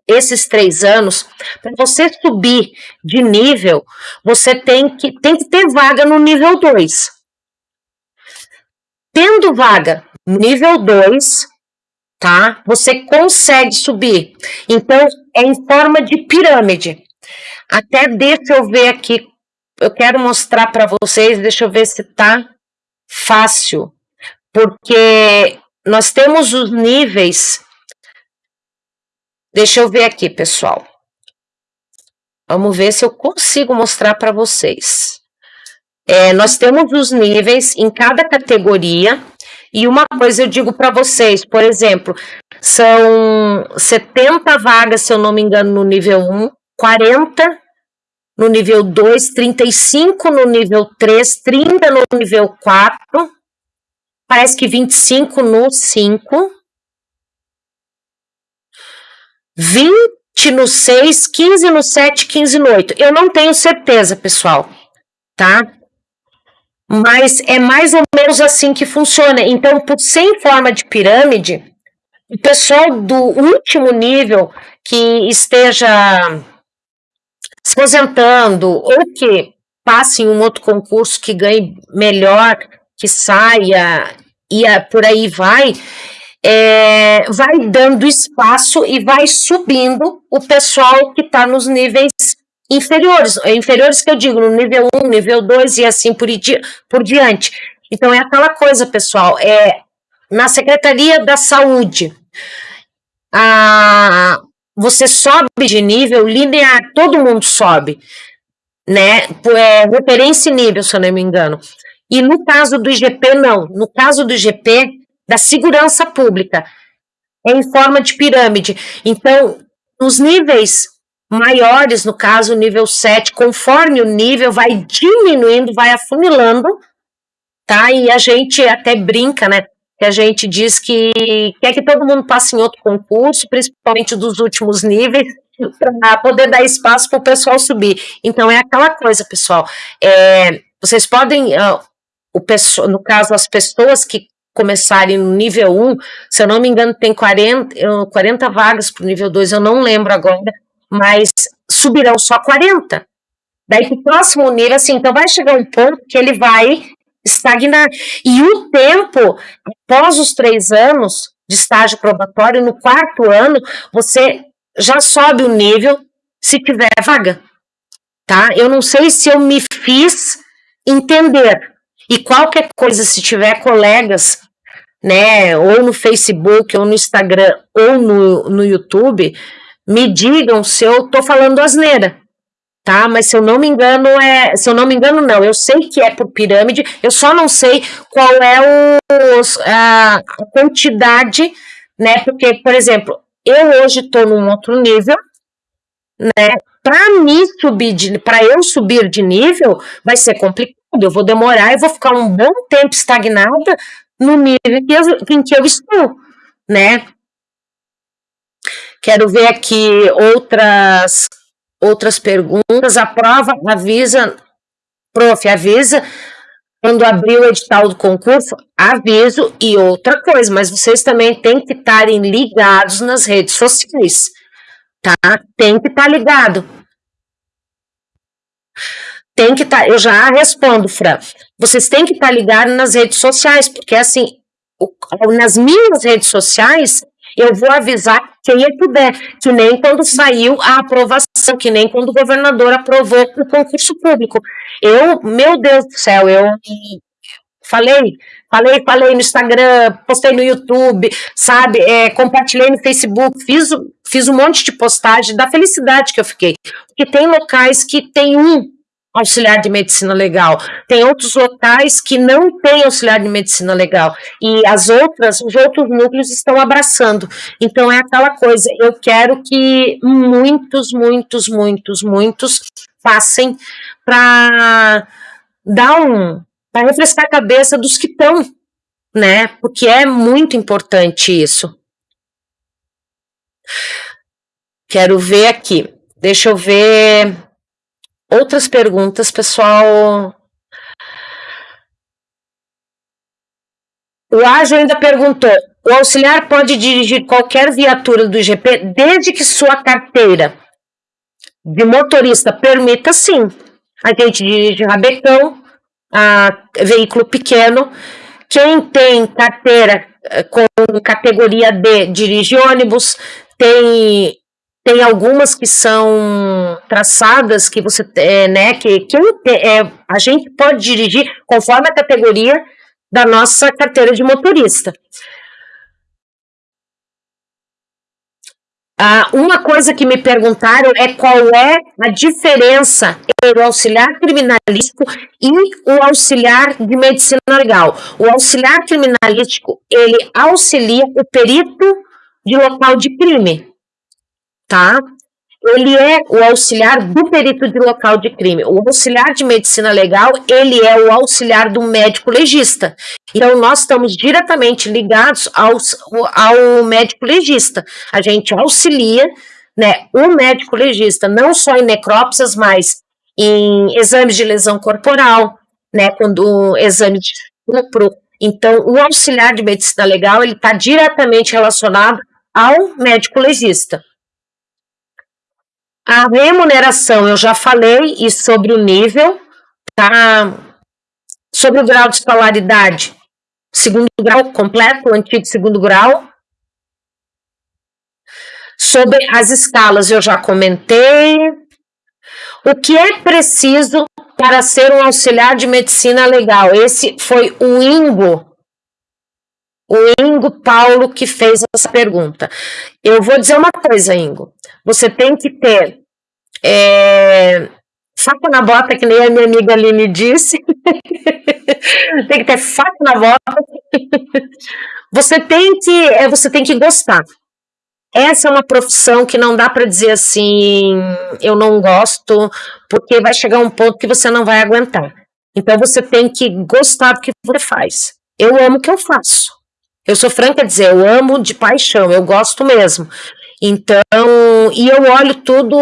esses três anos, para você subir de nível, você tem que, tem que ter vaga no nível 2. Tendo vaga no nível 2, tá? Você consegue subir. Então, é em forma de pirâmide. Até deixa eu ver aqui, eu quero mostrar para vocês, deixa eu ver se tá fácil, porque nós temos os níveis. Deixa eu ver aqui, pessoal. Vamos ver se eu consigo mostrar para vocês. É, nós temos os níveis em cada categoria. E uma coisa eu digo para vocês, por exemplo, são 70 vagas, se eu não me engano, no nível 1, 40 no nível 2, 35 no nível 3, 30 no nível 4, parece que 25 no 5, 20 no 6, 15 no 7, 15 no 8. Eu não tenho certeza, pessoal, tá? Mas é mais ou menos assim que funciona. Então, por ser forma de pirâmide, o pessoal do último nível que esteja se aposentando ou que passe em um outro concurso que ganhe melhor, que saia e por aí vai, é, vai dando espaço e vai subindo o pessoal que está nos níveis inferiores, inferiores que eu digo, no nível 1, nível 2 e assim por, por diante. Então é aquela coisa, pessoal, é na Secretaria da Saúde, a, você sobe de nível linear, todo mundo sobe, né? É, referência e nível, se eu não me engano. E no caso do IGP, não. No caso do IGP, da segurança pública, é em forma de pirâmide. Então, os níveis maiores, no caso, o nível 7, conforme o nível vai diminuindo, vai afunilando, tá? E a gente até brinca, né? que a gente diz que quer que todo mundo passe em outro concurso, principalmente dos últimos níveis, para poder dar espaço para o pessoal subir. Então é aquela coisa, pessoal. É, vocês podem, uh, o no caso, as pessoas que começarem no nível 1, se eu não me engano, tem 40, 40 vagas para o nível 2, eu não lembro agora, mas subirão só 40. Daí o próximo nível, assim, então vai chegar um ponto que ele vai estagnar. E o tempo, após os três anos de estágio probatório, no quarto ano, você já sobe o nível se tiver vaga. Tá? Eu não sei se eu me fiz entender. E qualquer coisa, se tiver colegas, né, ou no Facebook, ou no Instagram, ou no, no YouTube, me digam se eu tô falando asneira, tá? Mas se eu não me engano, é. Se eu não me engano, não. Eu sei que é por pirâmide, eu só não sei qual é os, a quantidade, né? Porque, por exemplo, eu hoje estou num outro nível, né? Para mim subir, para eu subir de nível, vai ser complicado. Eu vou demorar e vou ficar um bom tempo estagnada no nível que eu, em que eu estou, né? Quero ver aqui outras outras perguntas. A prova avisa, prof, avisa quando abrir o edital do concurso, aviso e outra coisa, mas vocês também têm que estarem ligados nas redes sociais, tá? Tem que estar ligado. Tem que estar, eu já respondo, Fran. Vocês têm que estar ligados nas redes sociais, porque assim, nas minhas redes sociais, eu vou avisar quem eu puder, que nem quando saiu a aprovação, que nem quando o governador aprovou o concurso público. Eu, meu Deus do céu, eu falei, falei, falei no Instagram, postei no YouTube, sabe, é, compartilhei no Facebook, fiz, fiz um monte de postagem da felicidade que eu fiquei. Porque tem locais que tem um auxiliar de medicina legal. Tem outros locais que não têm auxiliar de medicina legal. E as outras, os outros núcleos estão abraçando. Então é aquela coisa, eu quero que muitos, muitos, muitos, muitos passem para dar um para refrescar a cabeça dos que estão, né? Porque é muito importante isso. Quero ver aqui. Deixa eu ver outras perguntas, pessoal. O Ágil ainda perguntou: o auxiliar pode dirigir qualquer viatura do IGP desde que sua carteira de motorista permita sim. A gente dirige rabecão, a veículo pequeno. Quem tem carteira eh, com categoria D dirige ônibus, tem tem algumas que são traçadas que você, é, né, que, que é, a gente pode dirigir conforme a categoria da nossa carteira de motorista. Ah, uma coisa que me perguntaram é qual é a diferença entre o auxiliar criminalístico e o auxiliar de medicina legal. O auxiliar criminalístico, ele auxilia o perito de local de crime tá? Ele é o auxiliar do perito de local de crime. O auxiliar de medicina legal, ele é o auxiliar do médico legista. Então, nós estamos diretamente ligados ao, ao médico legista. A gente auxilia né, o médico legista, não só em necrópsias, mas em exames de lesão corporal, né, quando exame de estupro. Então, o auxiliar de medicina legal, ele está diretamente relacionado ao médico legista. A remuneração, eu já falei, e sobre o nível, tá? Sobre o grau de escolaridade, segundo grau completo, o antigo segundo grau. Sobre as escalas, eu já comentei. O que é preciso para ser um auxiliar de medicina legal? Esse foi o Ingo, o Ingo Paulo que fez essa pergunta. Eu vou dizer uma coisa, Ingo. Você tem que ter é, faca na bota, que nem a minha amiga Aline disse. tem que ter faca na bota. você tem que, é, você tem que gostar. Essa é uma profissão que não dá para dizer assim, eu não gosto, porque vai chegar um ponto que você não vai aguentar. Então você tem que gostar do que você faz. Eu amo o que eu faço. Eu sou franca a dizer, eu amo de paixão, eu gosto mesmo. Então, e eu olho tudo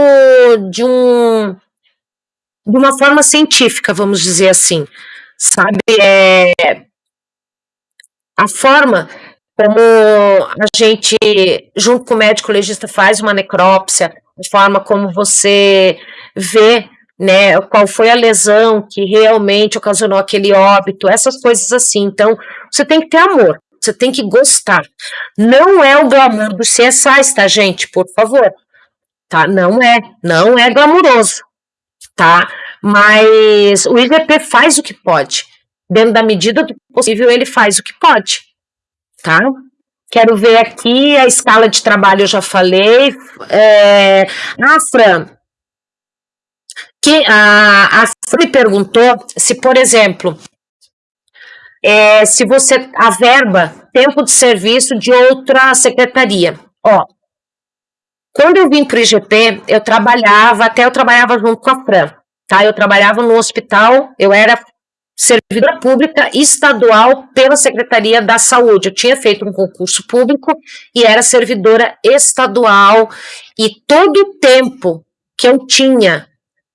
de um de uma forma científica, vamos dizer assim, sabe? É, a forma como a gente, junto com o médico legista, faz uma necrópsia, a forma como você vê né, qual foi a lesão que realmente ocasionou aquele óbito, essas coisas assim. Então, você tem que ter amor. Você tem que gostar. Não é o glamour do CSI, tá, gente? Por favor. Tá? Não é. Não é glamuroso. Tá? Mas o IGP faz o que pode. Dentro da medida do possível, ele faz o que pode. Tá? Quero ver aqui a escala de trabalho, eu já falei. É... Ah, Fran, que a, a me perguntou se, por exemplo, é, se você a verba, tempo de serviço de outra secretaria. Ó, quando eu vim para o IGP, eu trabalhava, até eu trabalhava junto com a Fran, tá? Eu trabalhava no hospital, eu era servidora pública estadual pela Secretaria da Saúde. Eu tinha feito um concurso público e era servidora estadual e todo o tempo que eu tinha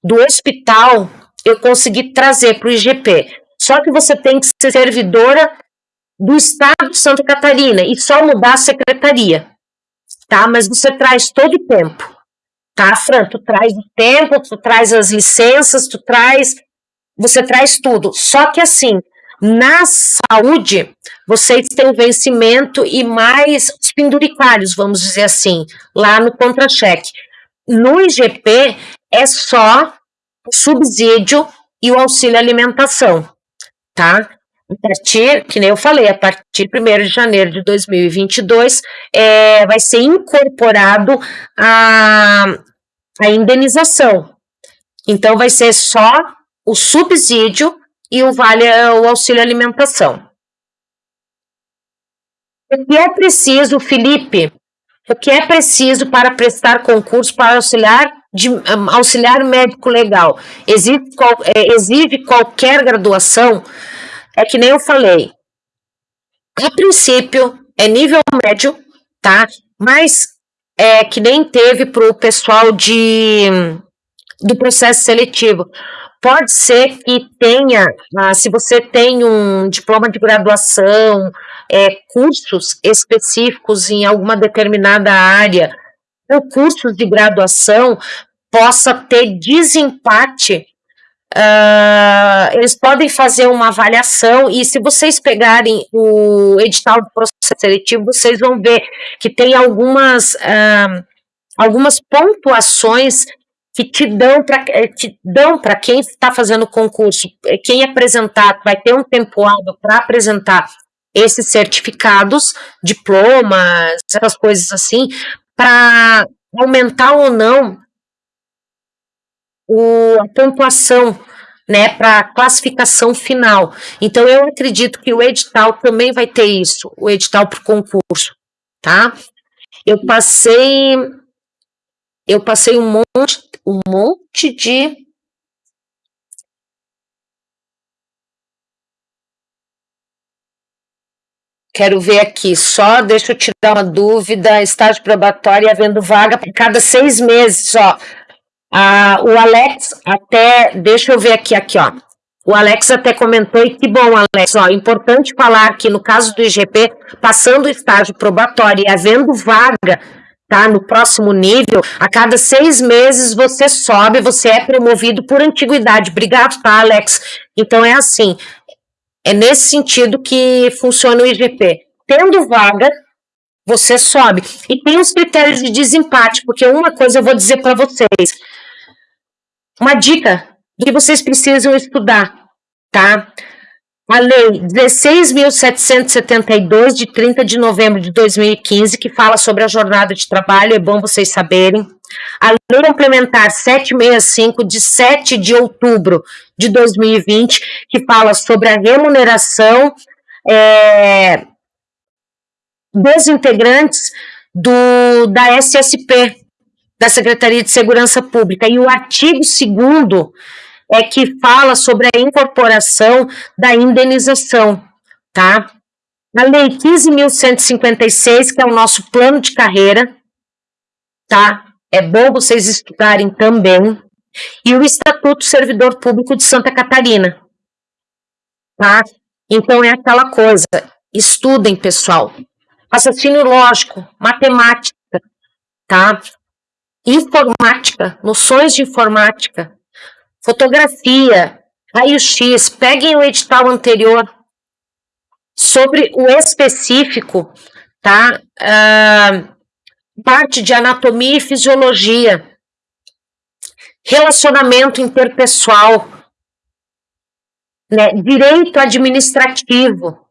do hospital eu consegui trazer para o IGP. Só que você tem que ser servidora do Estado de Santa Catarina e só mudar a secretaria, tá? Mas você traz todo o tempo, tá, Fran? Tu traz o tempo, tu traz as licenças, tu traz você traz tudo. Só que assim, na saúde, vocês têm vencimento e mais os penduricários, vamos dizer assim, lá no contra-cheque. No IGP é só o subsídio e o auxílio alimentação, tá? A partir, que nem eu falei, a partir de 1 de janeiro de 2022, é, vai ser incorporado a, a indenização. Então, vai ser só o subsídio e o vale o auxílio alimentação. O que é preciso, Felipe? O que é preciso para prestar concurso para auxiliar de auxiliar médico legal? Exige, é, exige qualquer graduação? É que nem eu falei. A princípio é nível médio, tá? Mas é que nem teve para o pessoal de do processo seletivo. Pode ser que tenha, ah, se você tem um diploma de graduação, é, cursos específicos em alguma determinada área, ou cursos de graduação, possa ter desempate. Uh, eles podem fazer uma avaliação e se vocês pegarem o edital do processo seletivo, vocês vão ver que tem algumas, uh, algumas pontuações que te dão para eh, dão para quem está fazendo o concurso, eh, quem apresentar vai ter um tempo hábil para apresentar esses certificados, diplomas, essas coisas assim, para aumentar ou não o, a pontuação né, para classificação final. Então, eu acredito que o edital também vai ter isso, o edital para o concurso, tá? Eu passei, eu passei um monte, um monte de Quero ver aqui, só deixa eu tirar uma dúvida, estágio probatório havendo vaga para cada seis meses, ó. Ah, o Alex até, deixa eu ver aqui, aqui, ó. O Alex até comentou, e que bom, Alex, ó, importante falar que no caso do IGP, passando o estágio probatório e havendo vaga tá? No próximo nível, a cada seis meses você sobe, você é promovido por antiguidade. Obrigado, tá, Alex? Então é assim, é nesse sentido que funciona o IGP. Tendo vaga, você sobe. E tem os critérios de desempate, porque uma coisa eu vou dizer para vocês. Uma dica do que vocês precisam estudar, tá? a Lei 16.772, de 30 de novembro de 2015, que fala sobre a jornada de trabalho, é bom vocês saberem. A Lei Complementar 765, de 7 de outubro de 2020, que fala sobre a remuneração é, dos integrantes do, da SSP, da Secretaria de Segurança Pública. E o artigo 2 é que fala sobre a incorporação da indenização, tá? A Lei 15.156, que é o nosso plano de carreira, tá? É bom vocês estudarem também. E o Estatuto Servidor Público de Santa Catarina, tá? Então é aquela coisa, estudem, pessoal. Raciocínio lógico, matemática, tá? Informática, noções de informática, fotografia, raio-x, peguem o edital anterior sobre o específico, tá? Uh, parte de anatomia e fisiologia, relacionamento interpessoal, né? direito administrativo.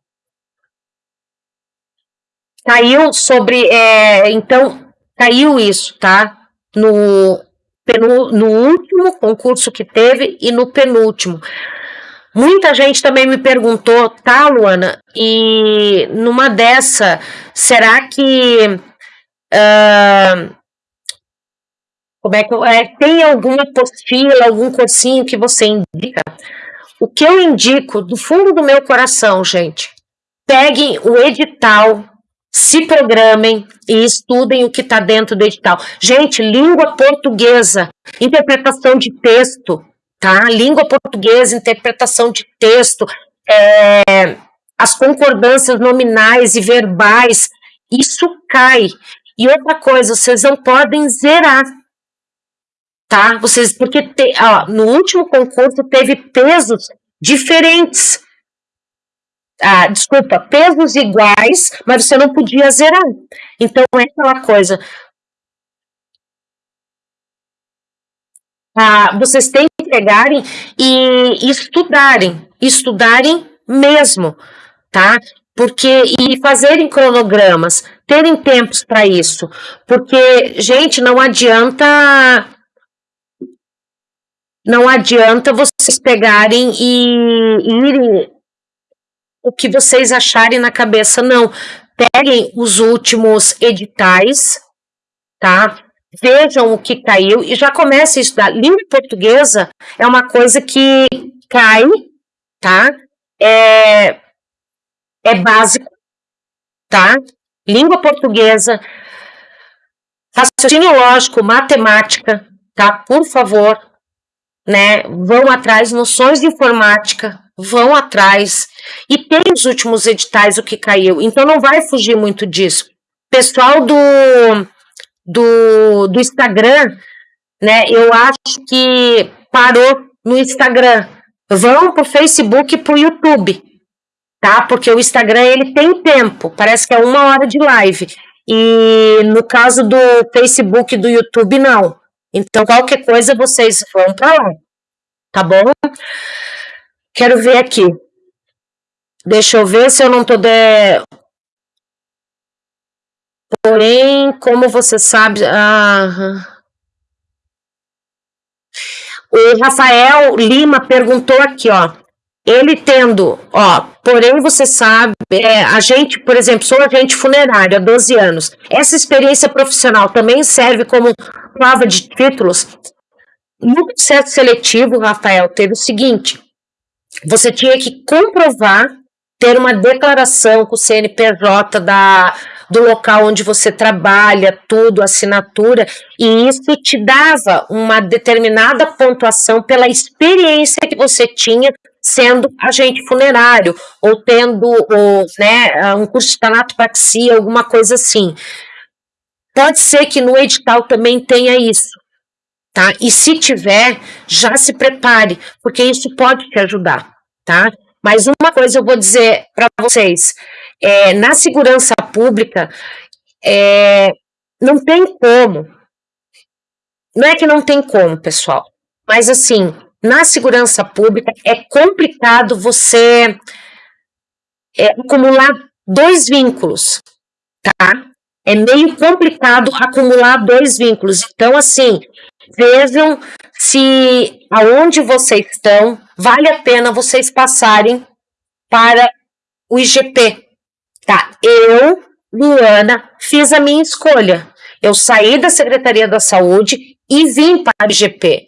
Caiu sobre, é, então, caiu isso, tá? No, no último concurso que teve e no penúltimo. Muita gente também me perguntou, tá, Luana? E numa dessa, será que uh, como é que é, tem alguma apostila, algum cursinho que você indica? O que eu indico do fundo do meu coração, gente, peguem o edital, se programem e estudem o que está dentro do edital. Gente, língua portuguesa, interpretação de texto, tá? Língua portuguesa, interpretação de texto, é, as concordâncias nominais e verbais, isso cai. E outra coisa, vocês não podem zerar, tá? Vocês, porque te, ó, no último concurso teve pesos diferentes. Ah, desculpa, pesos iguais, mas você não podia zerar. Então é aquela coisa. Ah, vocês têm que pegarem e estudarem, estudarem mesmo, tá? Porque e fazerem cronogramas, terem tempos para isso, porque gente não adianta não adianta vocês pegarem e, e irem o que vocês acharem na cabeça, não. Peguem os últimos editais, tá? vejam o que caiu e já comece a estudar. Língua portuguesa é uma coisa que cai, tá? É, é básico, tá? Língua portuguesa, raciocínio lógico, matemática, tá? Por favor, né? Vão atrás, noções de informática, vão atrás. E tem os últimos editais o que caiu, então não vai fugir muito disso. Pessoal do do, do Instagram, né? Eu acho que parou no Instagram. Vão pro Facebook e pro YouTube, tá? Porque o Instagram ele tem tempo, parece que é uma hora de live. E no caso do Facebook e do YouTube, não. Então, qualquer coisa, vocês vão para lá. Tá bom? Quero ver aqui. Deixa eu ver se eu não tô de... Porém, como você sabe. Ah, o Rafael Lima perguntou aqui, ó. Ele tendo, ó, porém você sabe, é, a gente, por exemplo, sou agente funerário há 12 anos. Essa experiência profissional também serve como prova de títulos. No processo seletivo, Rafael, teve o seguinte: você tinha que comprovar, ter uma declaração com o CNPJ da, do local onde você trabalha, tudo, assinatura, e isso te dava uma determinada pontuação pela experiência que você tinha sendo agente funerário, ou tendo ou, né, um curso de tanatopraxia, alguma coisa assim. Pode ser que no edital também tenha isso, tá? E se tiver, já se prepare, porque isso pode te ajudar, tá? Mas uma coisa eu vou dizer para vocês, é, na segurança pública, é, não tem como. Não é que não tem como, pessoal, mas assim, na segurança pública é complicado você é, acumular dois vínculos, tá? É meio complicado acumular dois vínculos. Então, assim, vejam se aonde vocês estão, vale a pena vocês passarem para o IGP, Tá, eu, Luana, fiz a minha escolha. Eu saí da Secretaria da Saúde e vim para o IGP.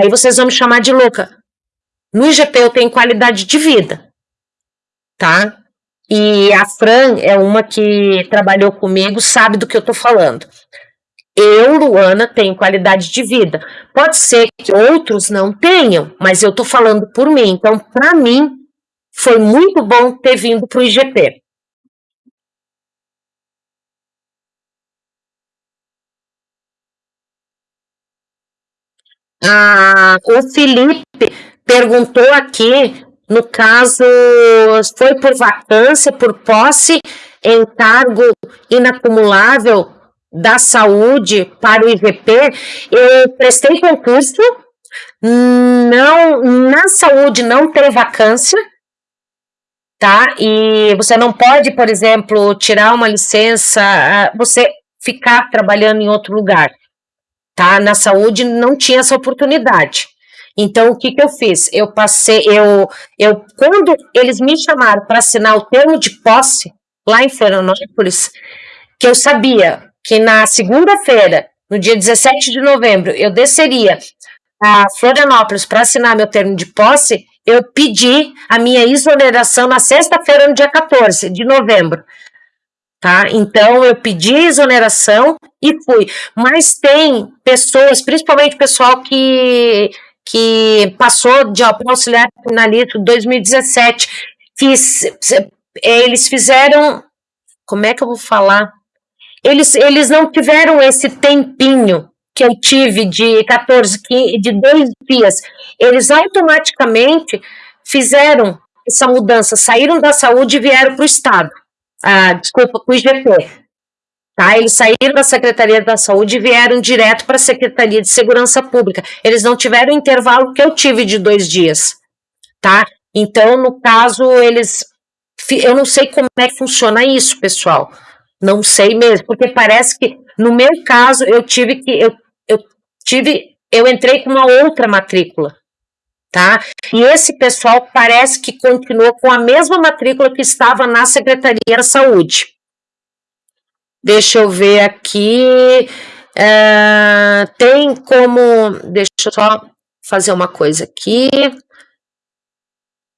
Aí vocês vão me chamar de louca. No IGP eu tenho qualidade de vida, tá? E a Fran é uma que trabalhou comigo, sabe do que eu tô falando. Eu, Luana, tenho qualidade de vida. Pode ser que outros não tenham, mas eu tô falando por mim. Então, para mim, foi muito bom ter vindo para o IGP. Ah, o Felipe perguntou aqui, no caso, foi por vacância, por posse, em cargo inacumulável da saúde para o IVP. Eu prestei concurso, não, na saúde não tem vacância, tá? E você não pode, por exemplo, tirar uma licença, você ficar trabalhando em outro lugar. Tá? Na saúde não tinha essa oportunidade. Então, o que, que eu fiz? Eu passei, eu, eu quando eles me chamaram para assinar o termo de posse, lá em Florianópolis, que eu sabia que na segunda-feira, no dia 17 de novembro, eu desceria a Florianópolis para assinar meu termo de posse, eu pedi a minha exoneração na sexta-feira, no dia 14 de novembro. Tá? Então, eu pedi exoneração e fui. Mas tem pessoas, principalmente pessoal que, que passou de auxiliar criminalista em 2017, fiz, eles fizeram, como é que eu vou falar? Eles, eles não tiveram esse tempinho que eu tive de 14, de dois dias, eles automaticamente fizeram essa mudança, saíram da saúde e vieram para o Estado. Ah, desculpa, para o IGP. Tá? Eles saíram da Secretaria da Saúde e vieram direto para a Secretaria de Segurança Pública. Eles não tiveram o intervalo que eu tive de dois dias. Tá? Então, no caso, eles. Eu não sei como é que funciona isso, pessoal. Não sei mesmo, porque parece que, no meu caso, eu tive que. Eu tive, eu entrei com uma outra matrícula, tá? E esse pessoal parece que continuou com a mesma matrícula que estava na Secretaria da Saúde. Deixa eu ver aqui. É, tem como. Deixa eu só fazer uma coisa aqui.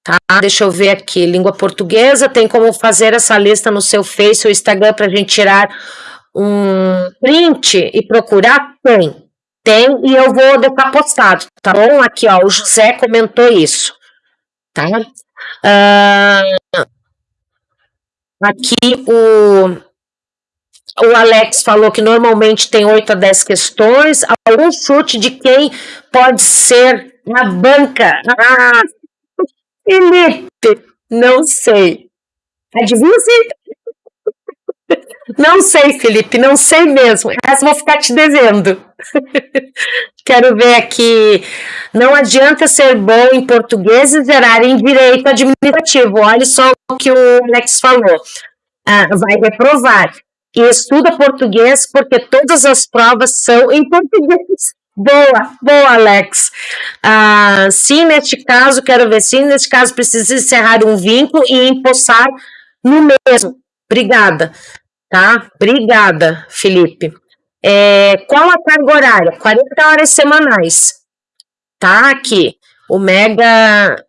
Tá, deixa eu ver aqui. Língua portuguesa. Tem como fazer essa lista no seu Face ou Instagram para a gente tirar um print e procurar? Tem. Tem e eu vou deixar postado, tá bom? Aqui, ó, o José comentou isso, tá? Uh, aqui o, o Alex falou que normalmente tem 8 a 10 questões. Algum chute de quem pode ser na banca? Ah, Felipe, não sei. Adivinha se não sei, Felipe, não sei mesmo. Essa vou ficar te devendo. Quero ver aqui. Não adianta ser bom em português e zerar em direito administrativo. Olha só o que o Alex falou. Ah, vai reprovar. E estuda português porque todas as provas são em português. Boa, boa, Alex. Ah, sim, neste caso, quero ver sim, neste caso precisa encerrar um vínculo e empossar no mesmo. Obrigada tá? Obrigada, Felipe. É, qual a carga horária? 40 horas semanais. Tá aqui. O Mega.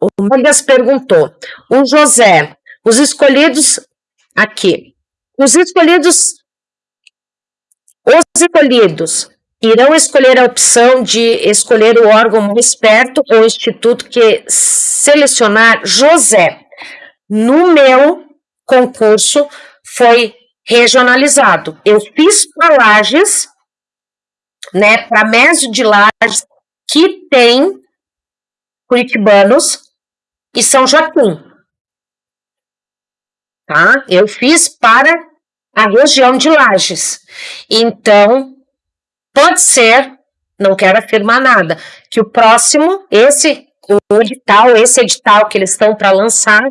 O Megas perguntou. O José, os escolhidos. Aqui. Os escolhidos. Os escolhidos irão escolher a opção de escolher o órgão mais perto ou instituto que selecionar José. No meu concurso, foi regionalizado. Eu fiz para Lages, né, para Mésio de Lages, que tem curitibanos e São Joaquim. Tá? Eu fiz para a região de Lages. Então, pode ser, não quero afirmar nada, que o próximo, esse o edital, esse edital que eles estão para lançar,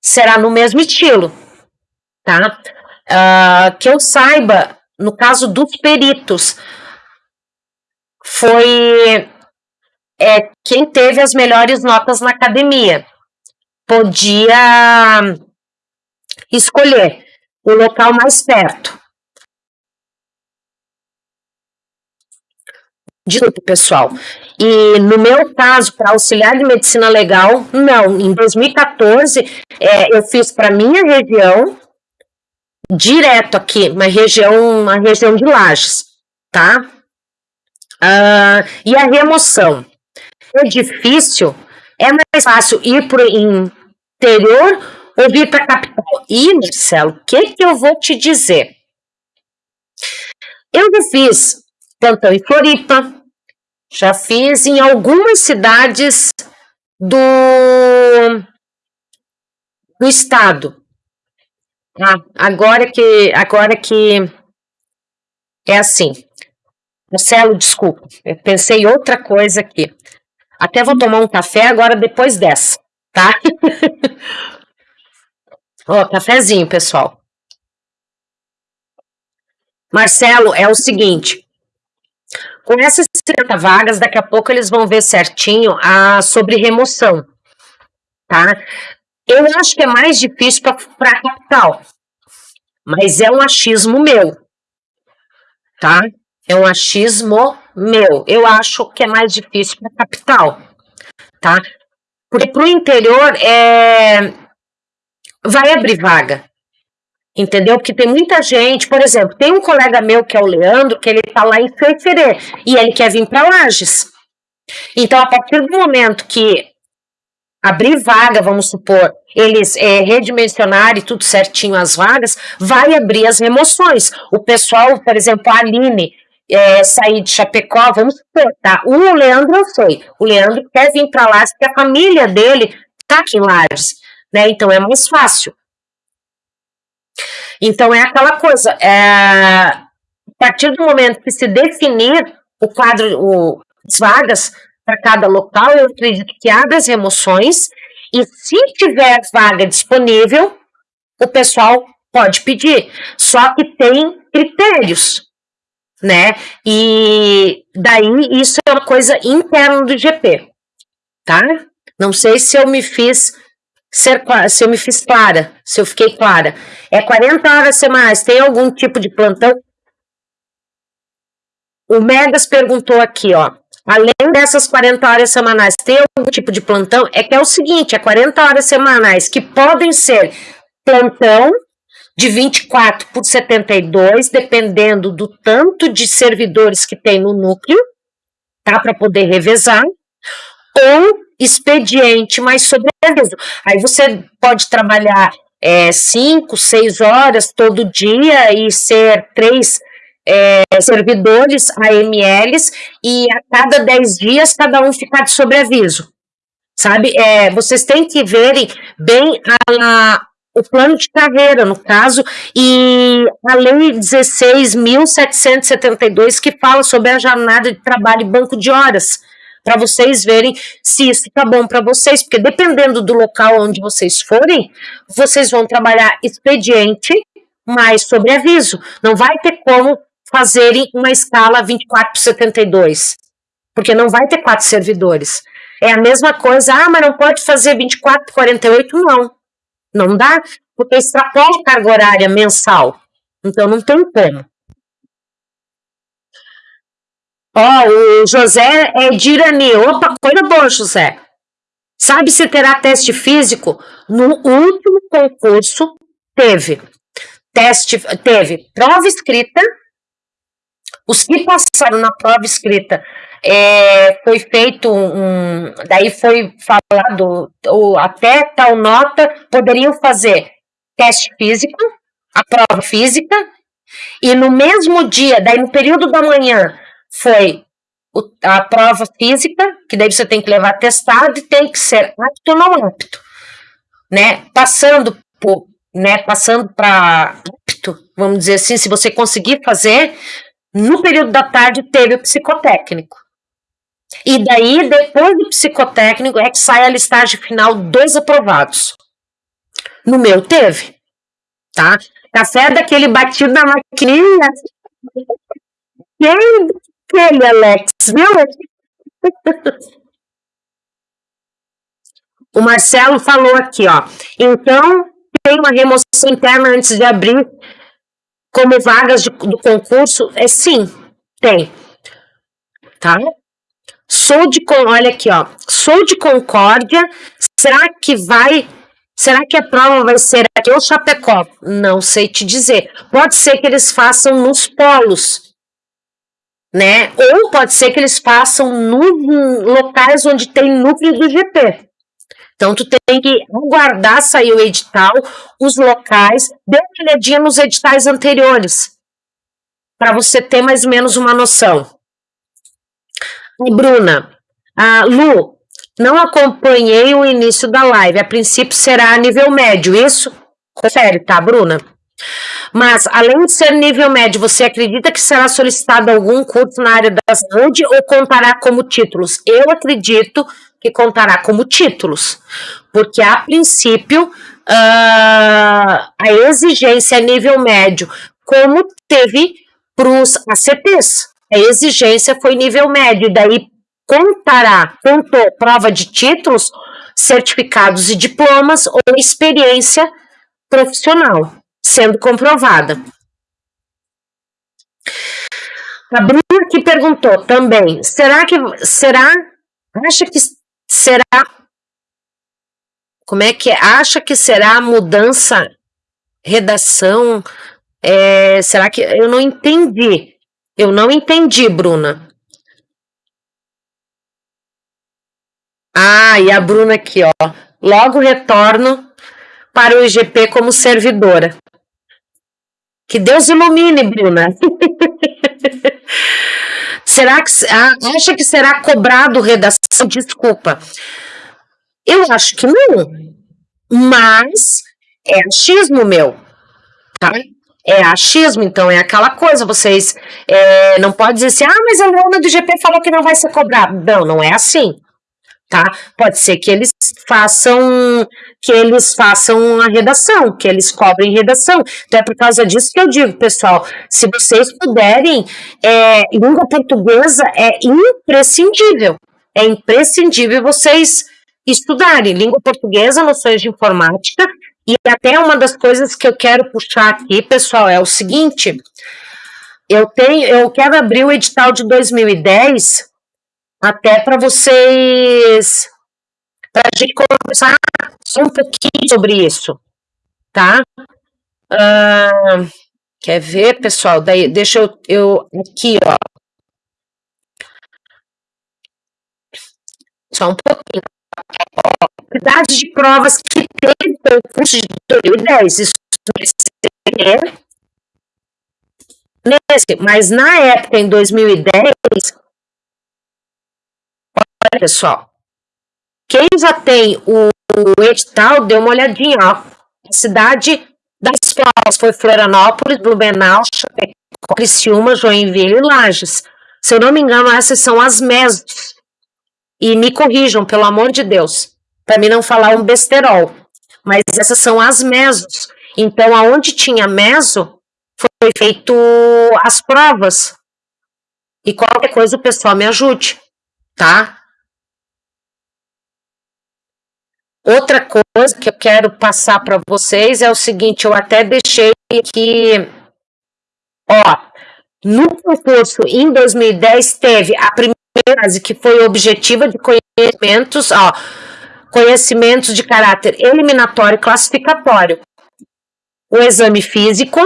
será no mesmo estilo tá? Uh, que eu saiba, no caso dos peritos, foi é, quem teve as melhores notas na academia. Podia escolher o local mais perto. Desculpe, pessoal. E no meu caso, para auxiliar de medicina legal, não. Em 2014, é, eu fiz para minha região, direto aqui, uma região, uma região de lajes, tá? Uh, e a remoção. É difícil, é mais fácil ir para o interior ou vir para a capital? E, Marcelo, o que, que eu vou te dizer? Eu já fiz plantão em Floripa, já fiz em algumas cidades do, do estado, ah, agora que, agora que é assim. Marcelo, desculpa, eu pensei outra coisa aqui. Até vou tomar um café agora depois dessa, tá? Ó, cafezinho, pessoal. Marcelo, é o seguinte. com essas 30 vagas, daqui a pouco eles vão ver certinho a, sobre remoção, tá? Eu acho que é mais difícil para capital, mas é um achismo meu, tá? É um achismo meu. Eu acho que é mais difícil para capital, tá? Porque para o interior é... vai abrir vaga, entendeu? Porque tem muita gente, por exemplo, tem um colega meu que é o Leandro, que ele está lá em Ferferê, e ele quer vir para Lages. Então, a partir do momento que abrir vaga, vamos supor, eles é, redimensionarem tudo certinho as vagas, vai abrir as remoções. O pessoal, por exemplo, a Aline, é, sair de Chapecó, vamos supor, tá? O Leandro eu sei, o Leandro quer vir para lá, porque a família dele tá aqui em Lages, né? Então é mais fácil. Então é aquela coisa, é, a partir do momento que se definir o quadro, o, as vagas para cada local, eu acredito que abre as remoções e se tiver vaga disponível, o pessoal pode pedir. Só que tem critérios, né? E daí isso é uma coisa interna do GP, tá? Não sei se eu me fiz ser, se eu me fiz clara, se eu fiquei clara. É 40 horas semanais, tem algum tipo de plantão? O Megas perguntou aqui, ó. Além dessas 40 horas semanais, tem algum tipo de plantão? É que é o seguinte, é 40 horas semanais que podem ser plantão de 24 por 72, dependendo do tanto de servidores que tem no núcleo, tá? Para poder revezar, ou expediente mais sobreaviso. Aí você pode trabalhar é, cinco, seis horas todo dia e ser três é, servidores AMLs e a cada dez dias cada um ficar de sobreaviso. Sabe? É, vocês têm que verem bem a, o plano de carreira, no caso, e a Lei 16.772, que fala sobre a jornada de trabalho e banco de horas, para vocês verem se isso está bom para vocês, porque dependendo do local onde vocês forem, vocês vão trabalhar expediente mais sobre aviso. Não vai ter como fazerem uma escala 24 por 72, porque não vai ter quatro servidores. É a mesma coisa, ah, mas não pode fazer 24 por 48, não. Não dá, porque extrapola a carga horária mensal. Então não tem como. Ó, o José é de Irani. Opa, coisa boa, José. Sabe se terá teste físico? No último concurso teve. Teste, teve prova escrita. Os que passaram na prova escrita é, foi feito um. Daí foi falado, ou até tal nota, poderiam fazer teste físico, a prova física, e no mesmo dia, daí no período da manhã, foi a prova física, que daí você tem que levar testado e tem que ser apto ou não apto, né? Passando por, né, passando para apto, vamos dizer assim, se você conseguir fazer, no período da tarde teve o psicotécnico. E daí, depois do psicotécnico, é que sai a listagem final dos aprovados. No meu teve, tá? Café daquele batido na maquininha. Quem aquele, Alex, viu? O Marcelo falou aqui, ó. Então, tem uma remoção interna antes de abrir como vagas de, do concurso? É sim, tem. Tá? Sou de, olha aqui, ó. Sou de Concórdia. Será que vai Será que a prova vai ser aqui ou Chapecó? Não sei te dizer. Pode ser que eles façam nos polos né? Ou pode ser que eles façam no, locais onde tem núcleo do GP. Então, tu tem que aguardar sair o edital, os locais, dê uma olhadinha nos editais anteriores, para você ter mais ou menos uma noção. E Bruna, a Lu, não acompanhei o início da live, a princípio será a nível médio, isso? Confere, tá, Bruna? Mas, além de ser nível médio, você acredita que será solicitado algum curso na área da saúde ou contará como títulos? Eu acredito que contará como títulos, porque a princípio uh, a exigência é nível médio, como teve para os ACPs. a exigência foi nível médio, daí contará, contou prova de títulos, certificados e diplomas ou experiência profissional, sendo comprovada. A Bruna que perguntou também, será que, será, acha que será, como é que é, acha que será mudança, redação, é, será que, eu não entendi, eu não entendi, Bruna. Ah, e a Bruna aqui, ó. Logo retorno para o IGP como servidora. Que Deus ilumine, Bruna. será que ah, acha que será cobrado redação? Desculpa. Eu acho que não. Mas é achismo meu. Tá? É achismo, então é aquela coisa, vocês é, não pode dizer assim, ah, mas a Luana do GP falou que não vai ser cobrado. Não, não é assim tá? Pode ser que eles façam que eles façam a redação, que eles cobrem redação. Então é por causa disso que eu digo, pessoal, se vocês puderem, é, língua portuguesa é imprescindível. É imprescindível vocês estudarem língua portuguesa, noções de informática, e até uma das coisas que eu quero puxar aqui, pessoal, é o seguinte, eu tenho, eu quero abrir o edital de 2010 até para vocês, para a gente conversar um pouquinho sobre isso, tá? Uh, quer ver, pessoal? Daí, deixa eu, eu aqui, ó. Só um pouquinho. Quantidade de provas que teve no curso de 2010. Isso nesse, mas na época, em 2010, Olha, pessoal, quem já tem o, o edital, dê uma olhadinha, ó. A cidade das provas foi Florianópolis, Blumenau, Chapecó, Criciúma, Joinville e Lages. Se eu não me engano, essas são as mesos. E me corrijam, pelo amor de Deus, para mim não falar um besterol. Mas essas são as mesos. Então, aonde tinha meso, foi feito as provas. E qualquer coisa o pessoal me ajude, tá? Outra coisa que eu quero passar para vocês é o seguinte, eu até deixei aqui, ó, no concurso em 2010 teve a primeira fase que foi objetiva de conhecimentos, ó, conhecimentos de caráter eliminatório e classificatório, o exame físico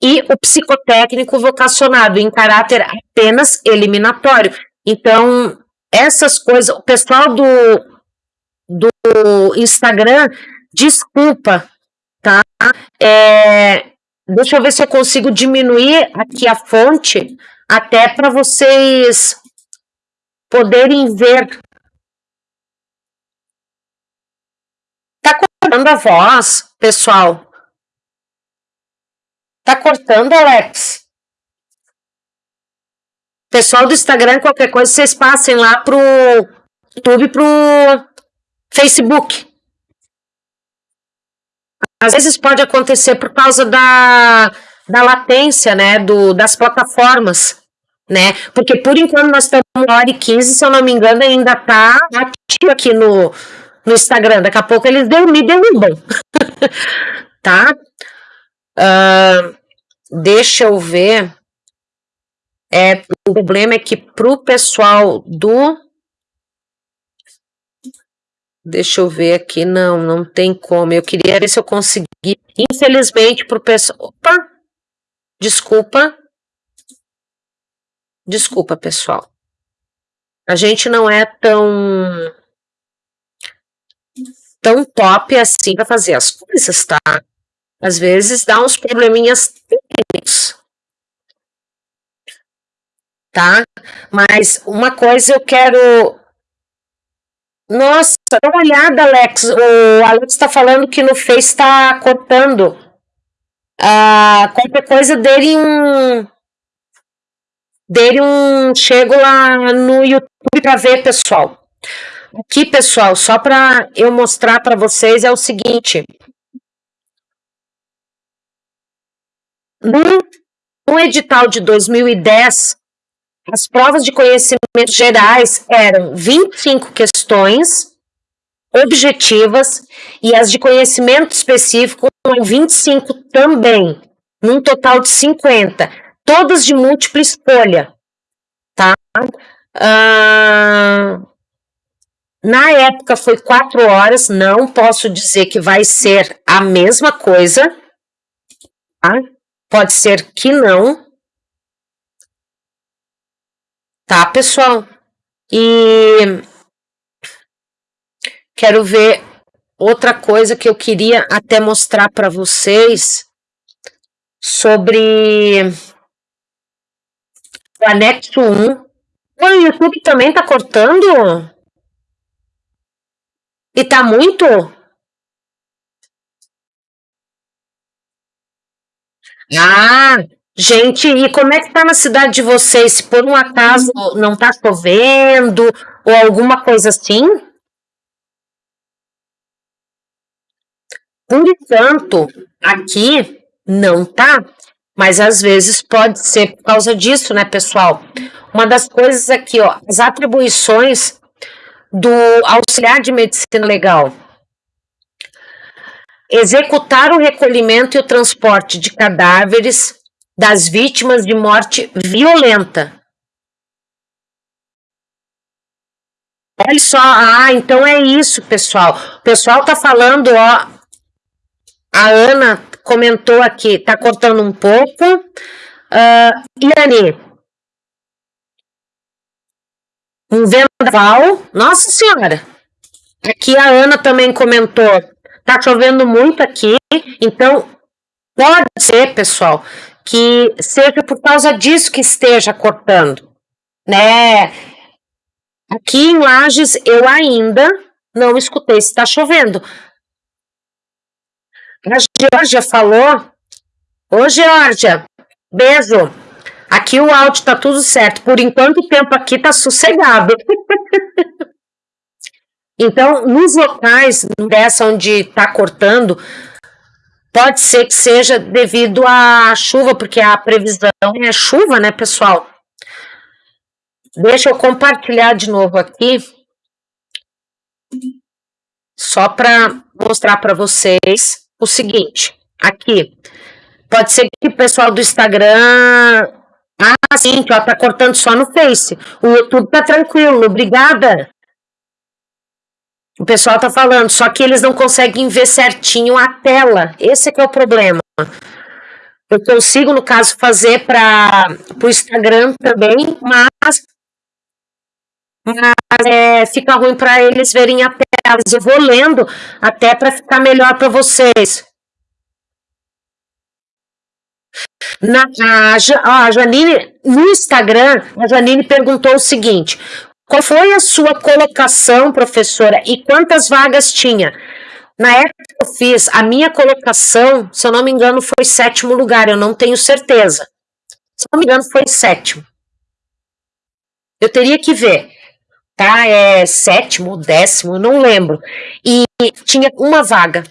e o psicotécnico vocacionado em caráter apenas eliminatório. Então, essas coisas, o pessoal do do Instagram, desculpa, tá? É, deixa eu ver se eu consigo diminuir aqui a fonte, até para vocês poderem ver. Tá cortando a voz, pessoal? Tá cortando, Alex? Pessoal do Instagram, qualquer coisa, vocês passem lá pro YouTube, pro Facebook. Às vezes pode acontecer por causa da, da latência, né, do, das plataformas, né, porque por enquanto nós estamos na hora e 15, se eu não me engano, ainda tá ativo aqui no, no Instagram, daqui a pouco eles me derrubam, tá? Uh, deixa eu ver, é, o problema é que pro pessoal do Deixa eu ver aqui, não, não tem como. Eu queria ver se eu consegui. Infelizmente, pro pessoal. Opa! Desculpa. Desculpa, pessoal. A gente não é tão tão top assim para fazer as coisas, tá? Às vezes dá uns probleminhas técnicos. Tá? Mas uma coisa eu quero nossa, dá uma olhada, Alex. O Alex está falando que no Face está cortando. Ah, qualquer coisa dele um. Dele um. Chego lá no YouTube para ver, pessoal. Aqui, pessoal, só para eu mostrar para vocês é o seguinte. No, no edital de 2010, as provas de conhecimentos gerais eram 25 questões objetivas e as de conhecimento específico 25 também, num total de 50, todas de múltipla escolha, tá? Ah, na época foi quatro horas, não posso dizer que vai ser a mesma coisa, tá? Pode ser que não, tá, pessoal? E quero ver outra coisa que eu queria até mostrar para vocês sobre o anexo 1. O YouTube também tá cortando? E tá muito? Ah, gente, e como é que tá na cidade de vocês? Se por um acaso não tá chovendo ou alguma coisa assim? Por enquanto, aqui não tá, mas às vezes pode ser por causa disso, né, pessoal? Uma das coisas aqui, ó, as atribuições do auxiliar de medicina legal. Executar o recolhimento e o transporte de cadáveres das vítimas de morte violenta. Olha só, ah, então é isso, pessoal. O pessoal tá falando, ó, a Ana comentou aqui, tá cortando um pouco. Uh, Iane, um vendaval. Nossa Senhora! Aqui a Ana também comentou. Tá chovendo muito aqui, então pode ser, pessoal, que seja por causa disso que esteja cortando, né? Aqui em Lages eu ainda não escutei se está chovendo. A Georgia falou. Ô, Georgia, beijo. Aqui o áudio tá tudo certo. Por enquanto o tempo aqui tá sossegado. então, nos locais dessa onde tá cortando, pode ser que seja devido à chuva, porque a previsão é chuva, né, pessoal? Deixa eu compartilhar de novo aqui. Só para mostrar para vocês o seguinte. Aqui. Pode ser que o pessoal do Instagram ah, sim, ela tá cortando só no Face. O YouTube tá tranquilo, obrigada. O pessoal tá falando, só que eles não conseguem ver certinho a tela. Esse é que é o problema. Eu consigo, no caso, fazer para o Instagram também, mas, mas é, fica ruim para eles verem a tela. Eu vou lendo até para ficar melhor para vocês. Na, a, a Janine, no Instagram, a Janine perguntou o seguinte: qual foi a sua colocação, professora, e quantas vagas tinha? Na época que eu fiz, a minha colocação, se eu não me engano, foi sétimo lugar, eu não tenho certeza. Se eu não me engano, foi sétimo. Eu teria que ver, tá? É sétimo, décimo, não lembro. E tinha uma vaga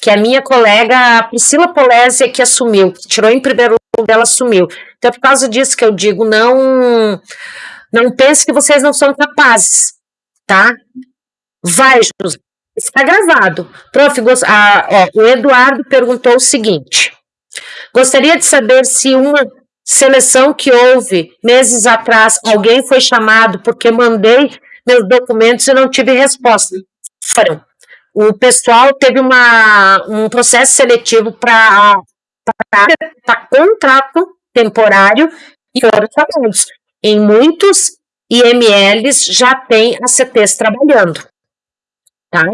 que a minha colega Priscila Polésia que assumiu, que tirou em primeiro lugar, ela assumiu. Então é por causa disso que eu digo, não não pense que vocês não são capazes, tá? Vai, José. Está gravado. Prof, ó, o Eduardo perguntou o seguinte: gostaria de saber se uma seleção que houve meses atrás, alguém foi chamado porque mandei meus documentos e não tive resposta. Foram o pessoal teve uma, um processo seletivo para contrato temporário e foram chamados. Em muitos IMLs já tem ACTs trabalhando. Tá?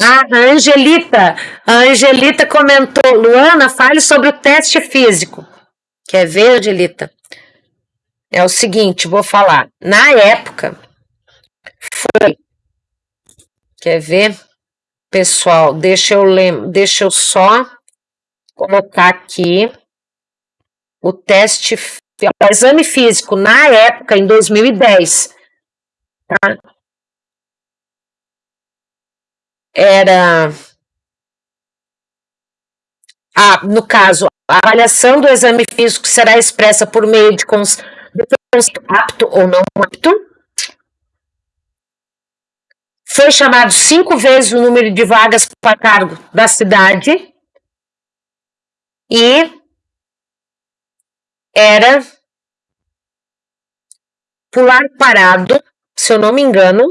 Ah, a Angelita, a Angelita comentou, Luana, fale sobre o teste físico. Quer ver, Angelita? É o seguinte, vou falar. Na época, foi Quer ver? Pessoal, deixa eu, lem deixa eu só colocar aqui o teste, o exame físico na época, em 2010, tá? Era, ah, no caso, a avaliação do exame físico será expressa por meio de cons apto ou não apto. Foi chamado cinco vezes o número de vagas para cargo da cidade. E era pular parado, se eu não me engano.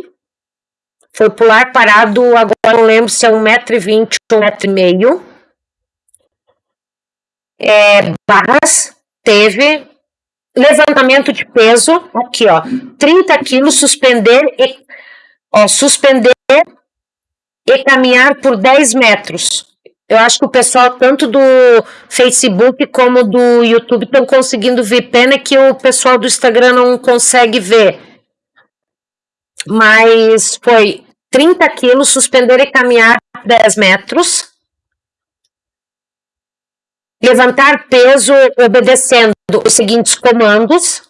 Foi pular parado, agora não lembro se é 1,20m ou 1,5m. É, barras, teve levantamento de peso, aqui ó, 30 quilos, suspender e, ó, suspender e caminhar por 10 metros. Eu acho que o pessoal, tanto do Facebook como do YouTube, estão conseguindo ver. Pena que o pessoal do Instagram não consegue ver. Mas foi 30 quilos, suspender e caminhar 10 metros. Levantar peso obedecendo os seguintes comandos.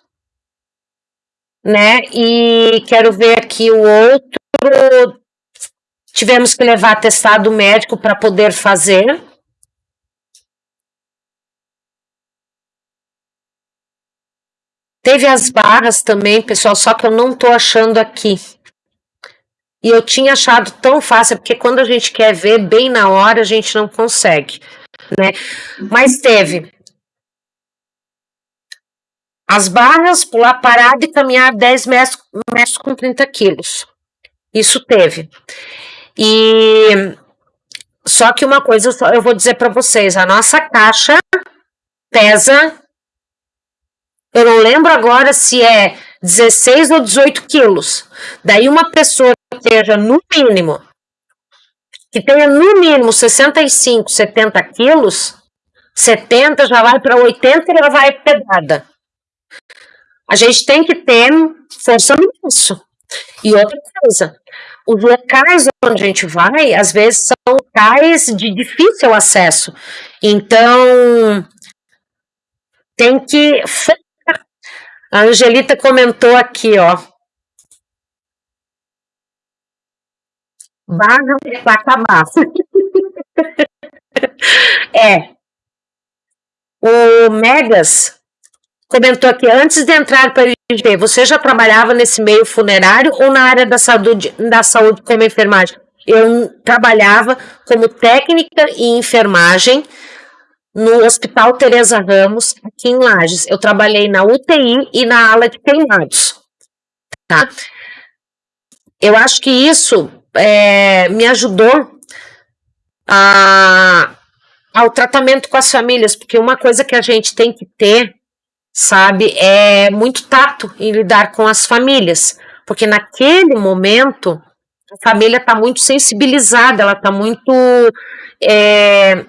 Né? E quero ver aqui o outro Tivemos que levar atestado médico para poder fazer. Teve as barras também, pessoal, só que eu não tô achando aqui. E eu tinha achado tão fácil, porque quando a gente quer ver bem na hora, a gente não consegue, né? Mas teve as barras, pular parado e caminhar 10 metros, metros com 30 quilos. Isso teve. E só que uma coisa eu vou dizer para vocês, a nossa caixa pesa, eu não lembro agora se é 16 ou 18 quilos. Daí uma pessoa que esteja no mínimo, que tenha no mínimo 65, 70 quilos, 70 já vai para 80 e ela vai pedada. A gente tem que ter força nisso. E outra coisa, os locais onde a gente vai, às vezes, são locais de difícil acesso. Então, tem que. A Angelita comentou aqui, ó. Barra para acabar. é. O Megas comentou aqui, antes de entrar para o você já trabalhava nesse meio funerário ou na área da saúde, da saúde como enfermagem? Eu trabalhava como técnica em enfermagem no Hospital Teresa Ramos, aqui em Lages. Eu trabalhei na UTI e na ala de queimados. Tá? Eu acho que isso é, me ajudou a, ao tratamento com as famílias, porque uma coisa que a gente tem que ter sabe? É muito tato em lidar com as famílias, porque naquele momento a família está muito sensibilizada, ela está muito é,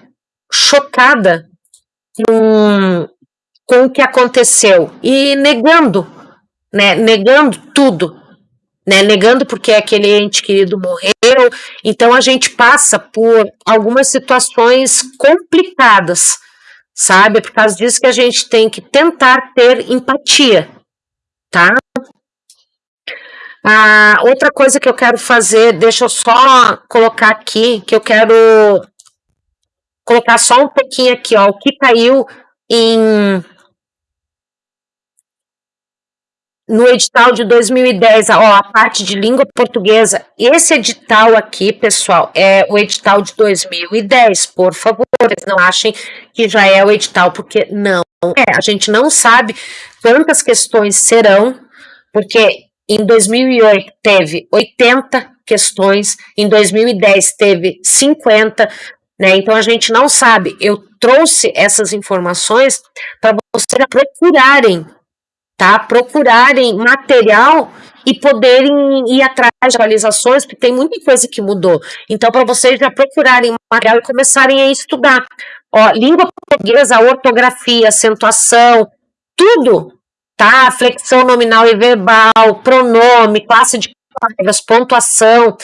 chocada com, com o que aconteceu e negando, né? Negando tudo. Né, negando porque aquele ente querido morreu, então a gente passa por algumas situações complicadas, sabe? É por causa disso que a gente tem que tentar ter empatia, tá? Ah, outra coisa que eu quero fazer, deixa eu só colocar aqui, que eu quero colocar só um pouquinho aqui, ó, o que caiu em no edital de 2010, ó, a parte de língua portuguesa, esse edital aqui, pessoal, é o edital de 2010, por favor, não achem que já é o edital, porque não é, a gente não sabe quantas questões serão, porque em 2008 teve 80 questões, em 2010 teve 50, né, então a gente não sabe, eu trouxe essas informações para vocês procurarem tá? Procurarem material e poderem ir atrás de atualizações, porque tem muita coisa que mudou. Então, para vocês já procurarem material e começarem a estudar. Ó, língua portuguesa, ortografia, acentuação, tudo, tá? Flexão nominal e verbal, pronome, classe de palavras, pontuação,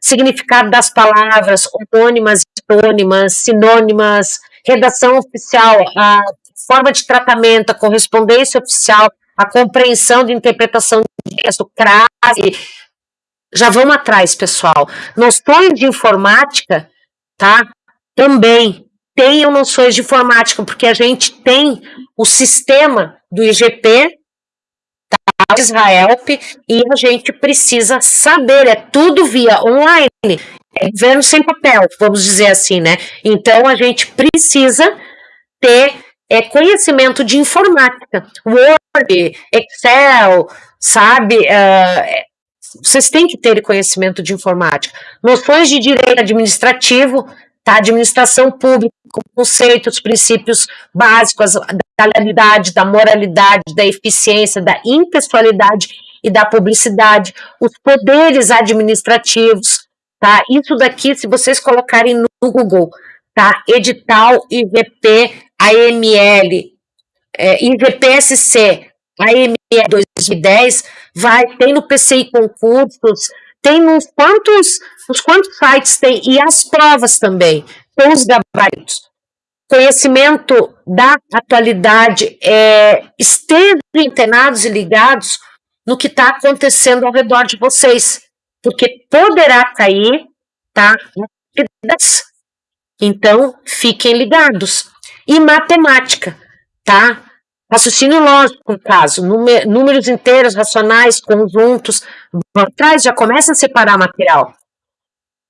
significado das palavras, homônimas, hipônimas, sinônimas, redação oficial, a forma de tratamento, a correspondência oficial, a compreensão de interpretação de texto, crase. Já vamos atrás, pessoal. Noções de informática, tá? Também tenham noções de informática, porque a gente tem o sistema do IGP, tá, Israel, e a gente precisa saber, é tudo via online, é governo sem papel, vamos dizer assim, né? Então a gente precisa ter é, conhecimento de informática, Word, Excel, sabe? Uh, vocês têm que ter conhecimento de informática. Noções de direito administrativo, tá? administração pública, conceitos, princípios básicos da legalidade, da moralidade, da eficiência, da impessoalidade e da publicidade, os poderes administrativos, tá? Isso daqui, se vocês colocarem no Google, tá? Edital IVP AML, é, IVPSC, AML 2010, vai, tem no PCI concursos, tem uns quantos, uns quantos sites tem, e as provas também, com os gabaritos. Conhecimento da atualidade, é, estejam antenados e ligados no que está acontecendo ao redor de vocês, porque poderá cair, tá? Então, fiquem ligados. E matemática, tá? Raciocínio lógico, no caso, números inteiros, racionais, conjuntos, atrás já começa a separar material.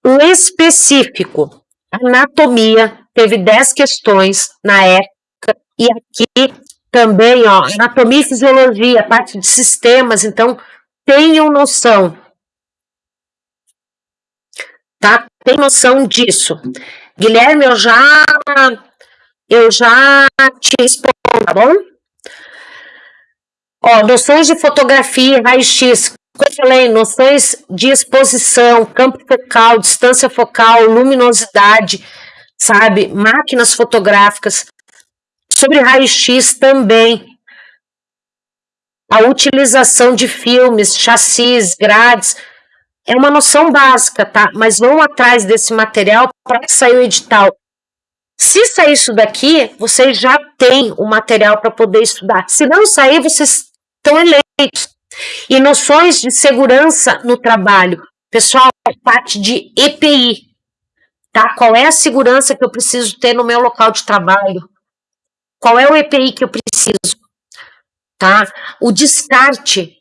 O específico, anatomia, teve 10 questões na época, e aqui também, ó, anatomia e fisiologia, parte de sistemas, então tenham noção. Tá? Tem noção disso. Guilherme, eu já eu já te respondo, tá bom? Ó, noções de fotografia, raio-x, como eu falei, noções de exposição, campo focal, distância focal, luminosidade, sabe? Máquinas fotográficas. Sobre raio-x também. A utilização de filmes, chassis, grades, é uma noção básica, tá? Mas vão atrás desse material para sair o edital. Se sair isso daqui, vocês já têm o material para poder estudar. Se não sair, vocês estão eleitos. E noções de segurança no trabalho. Pessoal, parte de EPI. Tá? Qual é a segurança que eu preciso ter no meu local de trabalho? Qual é o EPI que eu preciso? Tá? O descarte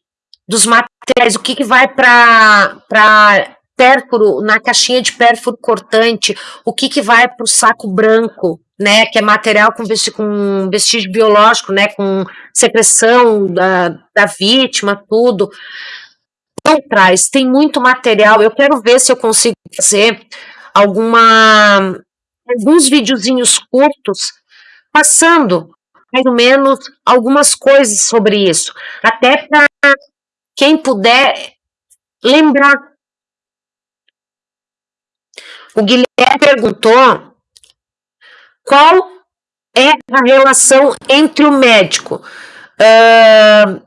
dos materiais, o que, que vai para pérfuro, na caixinha de pérfuro cortante, o que, que vai para o saco branco, né, que é material com, com vestígio biológico, né, com secreção da, da vítima, tudo. Não traz, tem muito material. Eu quero ver se eu consigo fazer alguma alguns videozinhos curtos passando mais ou menos algumas coisas sobre isso, até para quem puder lembrar. O Guilherme perguntou qual é a relação entre o médico? Uh,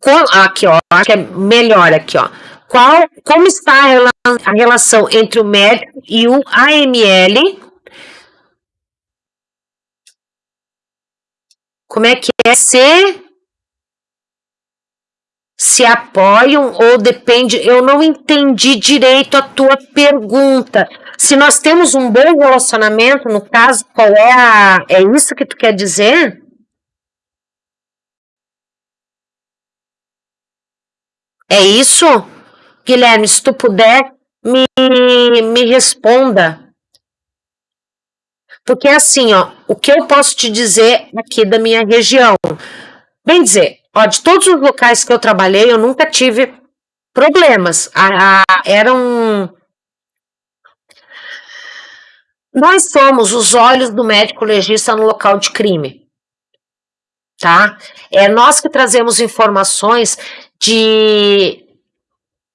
com, aqui, ó, acho que é melhor aqui, ó. Qual, como está a, a relação entre o médico e o AML? Como é que é ser se apoiam ou depende? Eu não entendi direito a tua pergunta. Se nós temos um bom relacionamento, no caso, qual é a. É isso que tu quer dizer? É isso? Guilherme, se tu puder, me, me responda. Porque assim, ó, o que eu posso te dizer aqui da minha região? Bem dizer, Ó, de todos os locais que eu trabalhei, eu nunca tive problemas. A, a, eram. Nós somos os olhos do médico legista no local de crime. Tá? É nós que trazemos informações de,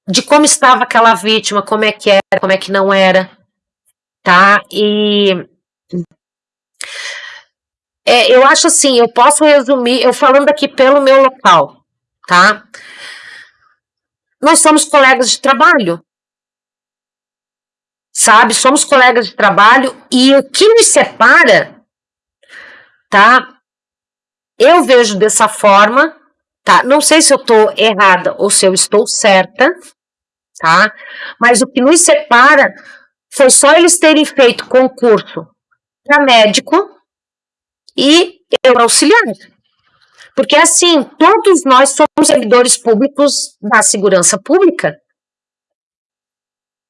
de como estava aquela vítima, como é que era, como é que não era. Tá? E é, eu acho assim, eu posso resumir, eu falando aqui pelo meu local, tá? Nós somos colegas de trabalho, sabe? Somos colegas de trabalho e o que nos separa, tá? Eu vejo dessa forma, tá? Não sei se eu estou errada ou se eu estou certa, tá? Mas o que nos separa foi só eles terem feito concurso para médico e eu auxiliar. Porque assim, todos nós somos servidores públicos da segurança pública.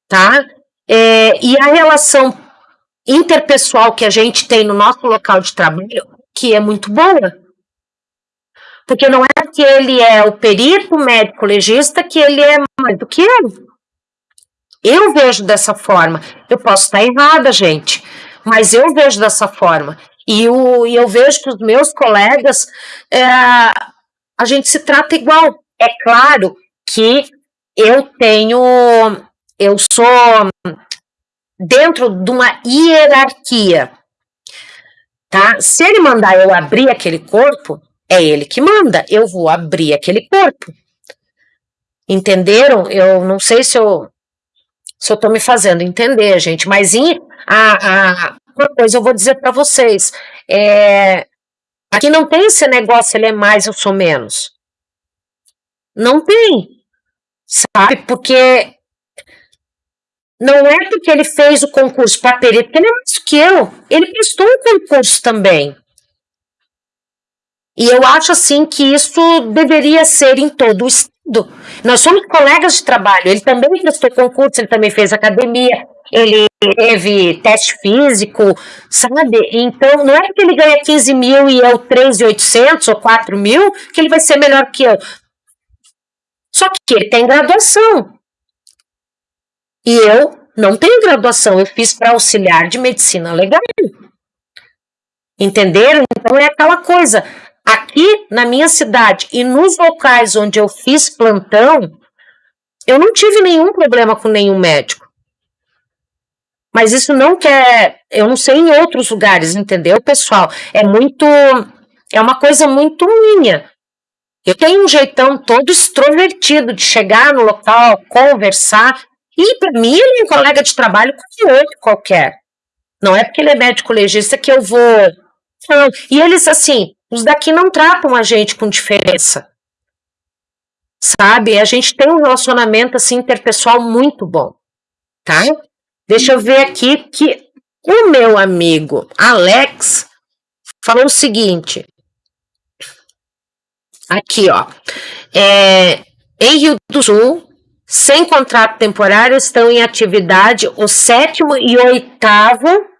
Tá? É, e a relação interpessoal que a gente tem no nosso local de trabalho, que é muito boa. Porque não é que ele é o perito médico legista que ele é mais do que eu. Eu vejo dessa forma. Eu posso estar errada, gente, mas eu vejo dessa forma. E, o, e eu vejo que os meus colegas, é, a gente se trata igual. É claro que eu tenho, eu sou dentro de uma hierarquia, tá? Se ele mandar eu abrir aquele corpo, é ele que manda, eu vou abrir aquele corpo. Entenderam? Eu não sei se eu se eu tô me fazendo entender, gente, mas em, a, a, uma coisa eu vou dizer para vocês, é, aqui não tem esse negócio, ele é mais, eu sou menos. Não tem, sabe? Porque não é porque ele fez o concurso para perito, porque ele é mais que eu. Ele prestou um concurso também. E eu acho assim que isso deveria ser em todo o estado. Nós somos colegas de trabalho. Ele também prestou concurso, ele também fez academia, ele teve teste físico, sabe? Então, não é porque ele ganha 15 mil e eu 3.800 ou 4 mil que ele vai ser melhor que eu. Só que ele tem graduação. E eu não tenho graduação, eu fiz para auxiliar de medicina legal. Entenderam? Então é aquela coisa. Aqui na minha cidade e nos locais onde eu fiz plantão, eu não tive nenhum problema com nenhum médico. Mas isso não quer, eu não sei em outros lugares, entendeu, pessoal? É muito, é uma coisa muito minha. Eu tenho um jeitão todo extrovertido de chegar no local, conversar, e para mim ele é um colega de trabalho como outro qualquer. Não é porque ele é médico legista que eu vou. E eles, assim, os daqui não tratam a gente com diferença. Sabe? A gente tem um relacionamento assim interpessoal muito bom, tá? Deixa eu ver aqui que o meu amigo Alex falou o seguinte. Aqui, ó. É, em Rio do Sul, sem contrato temporário, estão em atividade o sétimo e oitavo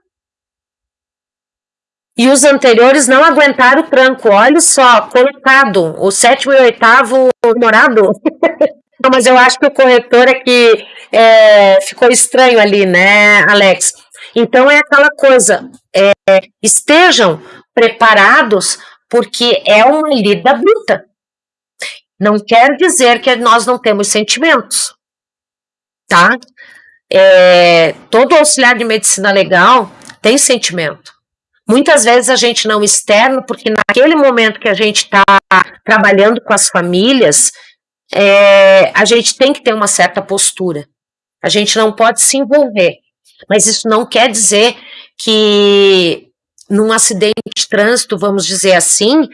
e os anteriores não aguentaram o tranco. Olha só, colocado. O sétimo e oitavo morado. não, mas eu acho que o corretor é que é, ficou estranho ali, né, Alex? Então é aquela coisa. É, estejam preparados, porque é uma lida bruta. Não quer dizer que nós não temos sentimentos, tá? É, todo auxiliar de medicina legal tem sentimento. Muitas vezes a gente não externa, porque naquele momento que a gente está trabalhando com as famílias, é, a gente tem que ter uma certa postura. A gente não pode se envolver. Mas isso não quer dizer que num acidente de trânsito, vamos dizer assim,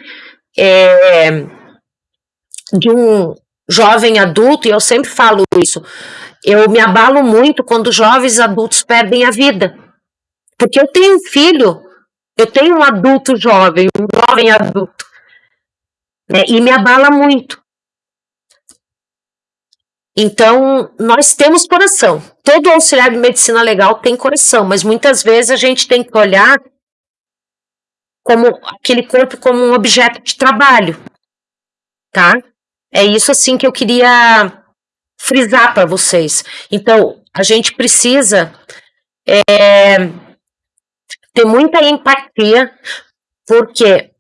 é, de um jovem adulto, e eu sempre falo isso, eu me abalo muito quando jovens adultos perdem a vida. Porque eu tenho um filho eu tenho um adulto jovem, um jovem adulto, né, e me abala muito. Então, nós temos coração. Todo auxiliar de medicina legal tem coração, mas muitas vezes a gente tem que olhar como aquele corpo como um objeto de trabalho, tá? É isso assim que eu queria frisar para vocês. Então, a gente precisa é, ter muita empatia, porque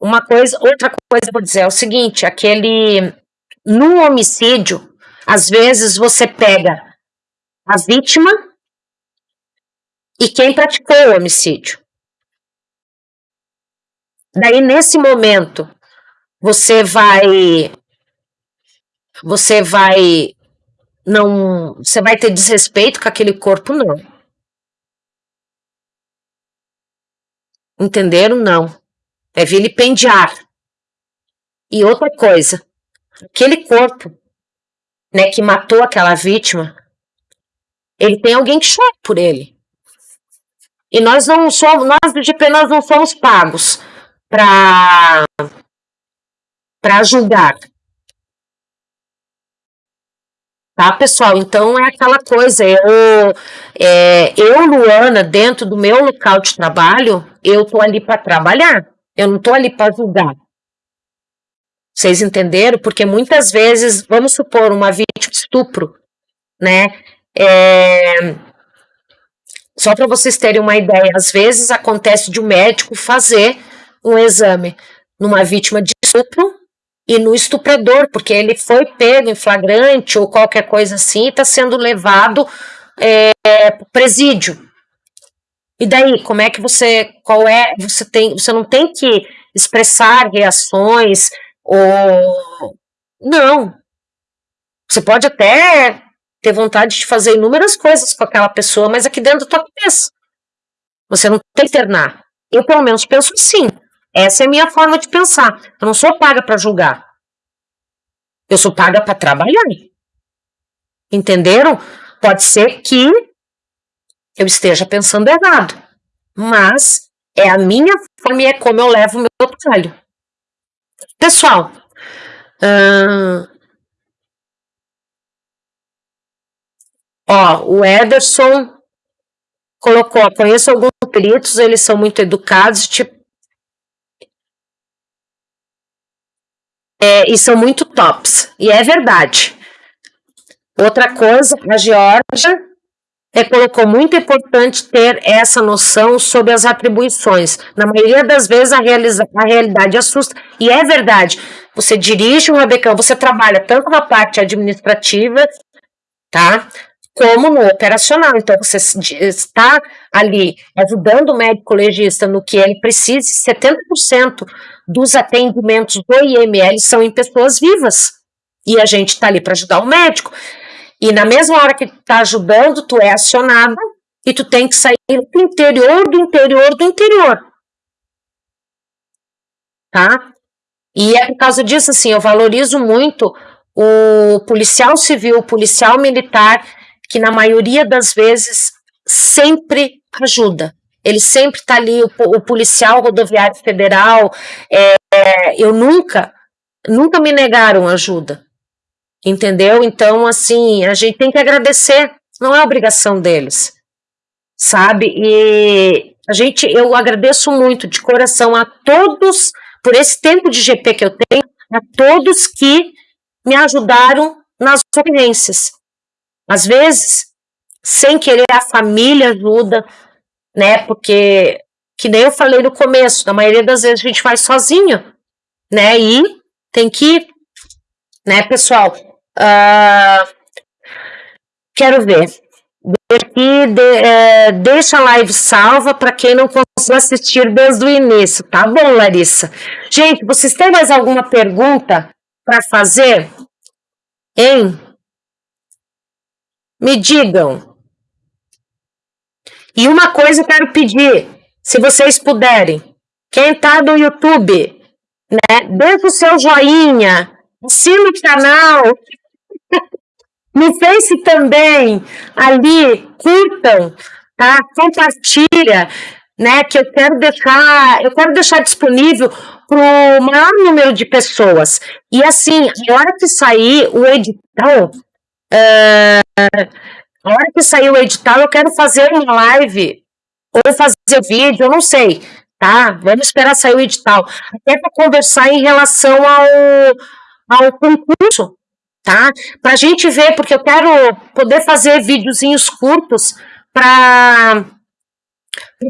uma coisa, outra coisa eu vou dizer é o seguinte, aquele no homicídio, às vezes você pega a vítima e quem praticou o homicídio. Daí nesse momento você vai você vai não, você vai ter desrespeito com aquele corpo não. Entenderam? Não. É vilipendiar. E outra coisa, aquele corpo, né, que matou aquela vítima, ele tem alguém que chora por ele. E nós não somos, nós do GP, nós não somos pagos para para julgar. Tá, pessoal? Então é aquela coisa, eu, é, eu, Luana, dentro do meu local de trabalho, eu tô ali para trabalhar, eu não tô ali para julgar. Vocês entenderam? Porque muitas vezes, vamos supor, uma vítima de estupro, né? É, só para vocês terem uma ideia, às vezes acontece de um médico fazer um exame numa vítima de estupro e no estuprador, porque ele foi pego em flagrante ou qualquer coisa assim está sendo levado é, para presídio. E daí, como é que você, qual é, você tem, você não tem que expressar reações ou não. Você pode até ter vontade de fazer inúmeras coisas com aquela pessoa, mas aqui dentro da tua cabeça. Você não tem que internar. Eu, pelo menos, penso assim. Essa é a minha forma de pensar. Eu não sou paga para julgar. Eu sou paga para trabalhar. Entenderam? Pode ser que eu esteja pensando errado, mas é a minha forma e é como eu levo o meu trabalho. Pessoal, uh, ó, o Ederson colocou, conheço alguns peritos, eles são muito educados, tipo, é, e são muito tops, e é verdade. Outra coisa, a Georgia é, colocou muito importante ter essa noção sobre as atribuições. Na maioria das vezes a, realiza, a realidade assusta, e é verdade. Você dirige um rabecão, você trabalha tanto na parte administrativa, tá? Como no operacional. Então, você está ali ajudando o médico legista no que ele precisa, 70% dos atendimentos do IML são em pessoas vivas. E a gente está ali para ajudar o médico. E na mesma hora que tá ajudando, tu é acionada e tu tem que sair do interior do interior do interior. Tá? E é por causa disso, assim, eu valorizo muito o policial civil, o policial militar, que na maioria das vezes sempre ajuda. Ele sempre está ali, o, o, policial rodoviário federal, é, eu nunca, nunca me negaram ajuda. Entendeu? Então, assim, a gente tem que agradecer, não é obrigação deles, sabe? E a gente, eu agradeço muito de coração a todos, por esse tempo de GP que eu tenho, a todos que me ajudaram nas experiências. Às vezes, sem querer, a família ajuda, né? Porque, que nem eu falei no começo, na maioria das vezes a gente faz sozinho, né? E tem que, né, pessoal? Uh, quero ver. Aqui, de, é, deixa a live salva para quem não conseguiu assistir desde o início. Tá bom, Larissa? Gente, vocês têm mais alguma pergunta para fazer? Hein? Me digam. E uma coisa eu quero pedir, se vocês puderem, quem tá no YouTube, né, deixa o seu joinha, assina o canal, no Face também, ali, curtam, tá? Compartilha, né? Que eu quero deixar, eu quero deixar disponível para o maior número de pessoas. E assim, a hora que sair o edital, uh, a hora que sair o edital, eu quero fazer uma live ou fazer vídeo, eu não sei, tá? Vamos esperar sair o edital, até para conversar em relação ao, ao concurso tá? Para a gente ver, porque eu quero poder fazer videozinhos curtos para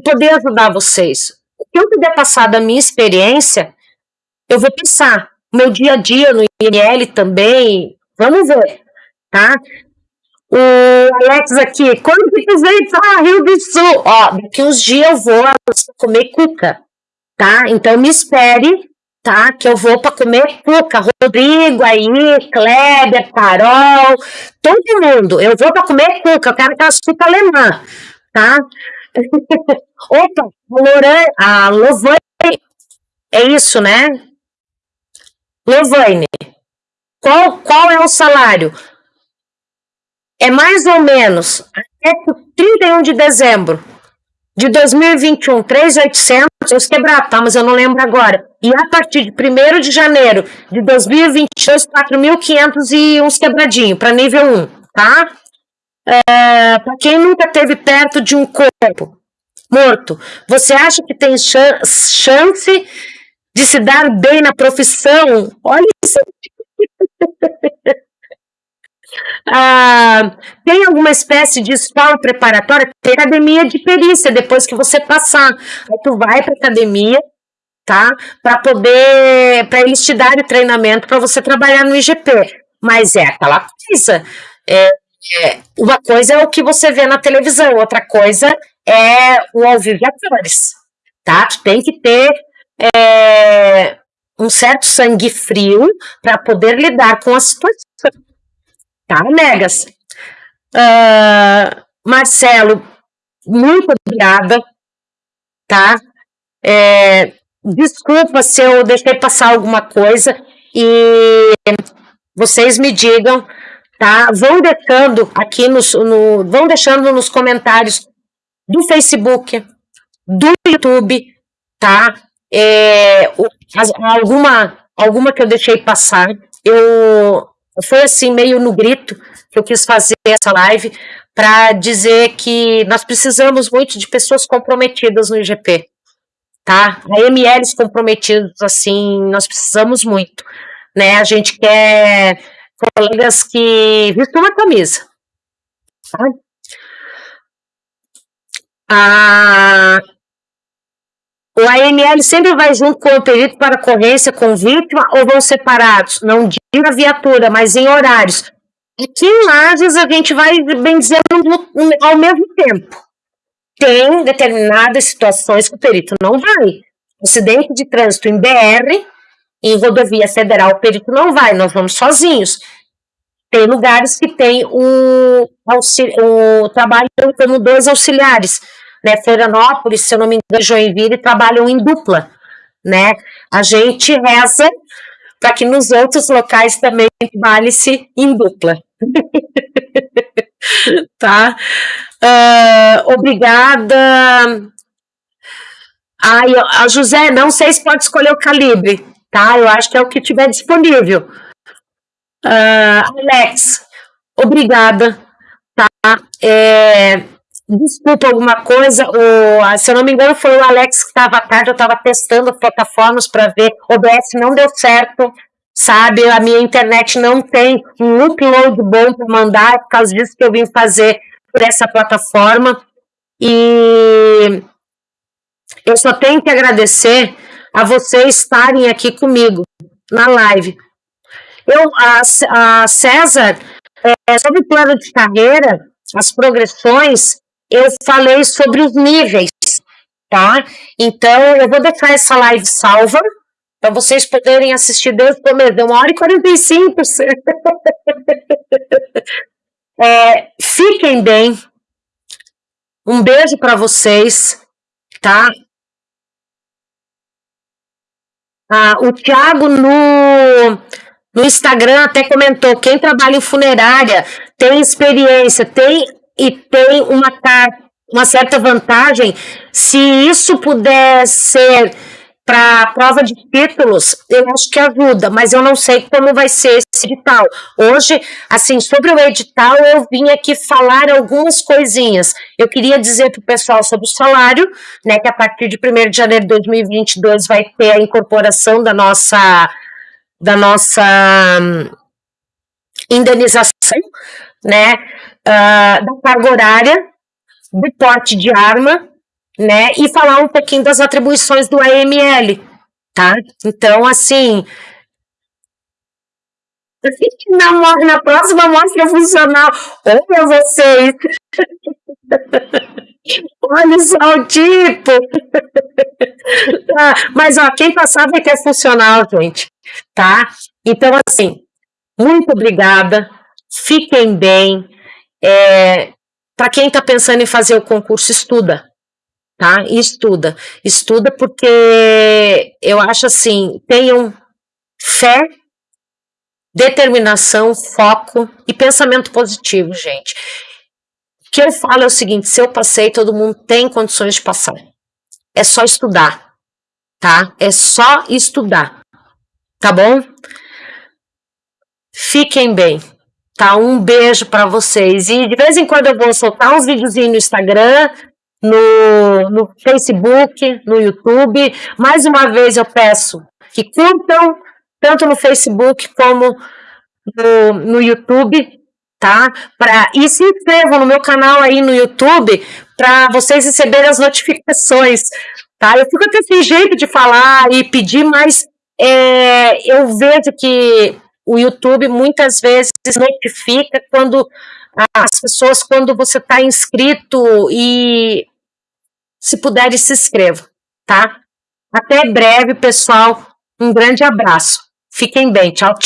poder ajudar vocês. O que eu puder passar da minha experiência, eu vou passar. Meu dia a dia no INL também, vamos ver, tá? O Alex aqui, quando que vem para Rio do Sul? Ó, daqui uns dias eu vou comer cuca, tá? Então me espere tá? Que eu vou para comer cuca. Rodrigo aí, Kleber, Carol, todo mundo. Eu vou para comer cuca. Eu quero aquelas cuca alemã, tá? Opa, Loran, a Lovane, é isso, né? Lovane, qual, qual é o salário? É mais ou menos 31 de dezembro de 2021, 3,800, os quebrados, tá? Mas eu não lembro agora. E a partir de 1 de janeiro de 2022, 4.500 e uns quebradinhos, para nível 1, tá? É, para quem nunca teve perto de um corpo morto, você acha que tem chance de se dar bem na profissão? Olha isso. Ah, tem alguma espécie de escola preparatória? Tem academia de perícia depois que você passar. Aí tu vai para academia, tá? Para poder, para eles te darem treinamento para você trabalhar no IGP. Mas é aquela coisa. É, é, uma coisa é o que você vê na televisão, outra coisa é o ao vivo atores, tá? Tu tem que ter é, um certo sangue frio para poder lidar com a situação tá, Megas? Uh, Marcelo, muito obrigada, tá? É, desculpa se eu deixei passar alguma coisa e vocês me digam, tá? Vão deixando aqui nos, no, vão deixando nos comentários do Facebook, do YouTube, tá? É, alguma, alguma que eu deixei passar, eu foi assim, meio no grito, que eu quis fazer essa live para dizer que nós precisamos muito de pessoas comprometidas no IGP, tá? AMLs comprometidos, assim, nós precisamos muito, né? A gente quer colegas que vistam uma camisa, tá? Ah, o AML sempre vai junto com o perito para ocorrência com vítima ou vão separados? Não digo a viatura, mas em horários. Aqui em Lages a gente vai, bem dizer, ao mesmo tempo. Tem determinadas situações que o perito não vai. Acidente de trânsito em BR, em rodovia federal, o perito não vai, nós vamos sozinhos. Tem lugares que tem o, o trabalho como dois auxiliares né? Florianópolis, se eu não me engano, Joinville trabalham em dupla, né? A gente reza para que nos outros locais também trabalhe-se em dupla. tá? Uh, obrigada. Ai, a José, não sei se pode escolher o calibre, tá? Eu acho que é o que tiver disponível. Uh, Alex, obrigada, tá? É, desculpa alguma coisa, o, se eu não me engano foi o Alex que estava tarde, eu estava testando plataformas para ver, OBS não deu certo, sabe, a minha internet não tem um upload bom para mandar, por causa disso que eu vim fazer por essa plataforma, e eu só tenho que agradecer a vocês estarem aqui comigo na live. Eu, a, a César, é, sobre o plano de carreira, as progressões, eu falei sobre os níveis, tá? Então, eu vou deixar essa live salva para vocês poderem assistir desde o começo. Deu uma hora e 45. é, fiquem bem. Um beijo para vocês, tá? Ah, o Thiago no, no Instagram até comentou: quem trabalha em funerária tem experiência, tem e tem uma, uma certa vantagem. Se isso puder ser para prova de títulos, eu acho que ajuda, mas eu não sei como vai ser esse edital. Hoje, assim, sobre o edital, eu vim aqui falar algumas coisinhas. Eu queria dizer para o pessoal sobre o salário, né, que a partir de 1 de janeiro de 2022 vai ter a incorporação da nossa, da nossa hum, né, uh, da carga horária, do porte de arma, né, e falar um pouquinho das atribuições do AML, tá? Então, assim, na, na próxima mostra funcional, olha vocês, olha só o tipo, ah, mas ó, quem passar vai ter funcional, gente, tá? Então, assim, muito obrigada, fiquem bem, é, para quem está pensando em fazer o concurso, estuda, tá? Estuda. Estuda porque eu acho assim, tenham fé, determinação, foco e pensamento positivo, gente. que eu falo é o seguinte: se eu passei, todo mundo tem condições de passar. É só estudar, tá? É só estudar, tá bom? Fiquem bem, tá? Um beijo para vocês. E de vez em quando eu vou soltar uns videozinhos no Instagram, no, no Facebook, no YouTube. Mais uma vez eu peço que curtam, tanto no Facebook como no, no YouTube, tá? Pra, e se inscrevam no meu canal aí no YouTube para vocês receberem as notificações, tá? Eu fico até sem jeito de falar e pedir, mas é, eu vejo que o YouTube muitas vezes notifica quando as pessoas, quando você está inscrito e se puderem, se inscrevam, tá? Até breve, pessoal. Um grande abraço. Fiquem bem. Tchau, tchau.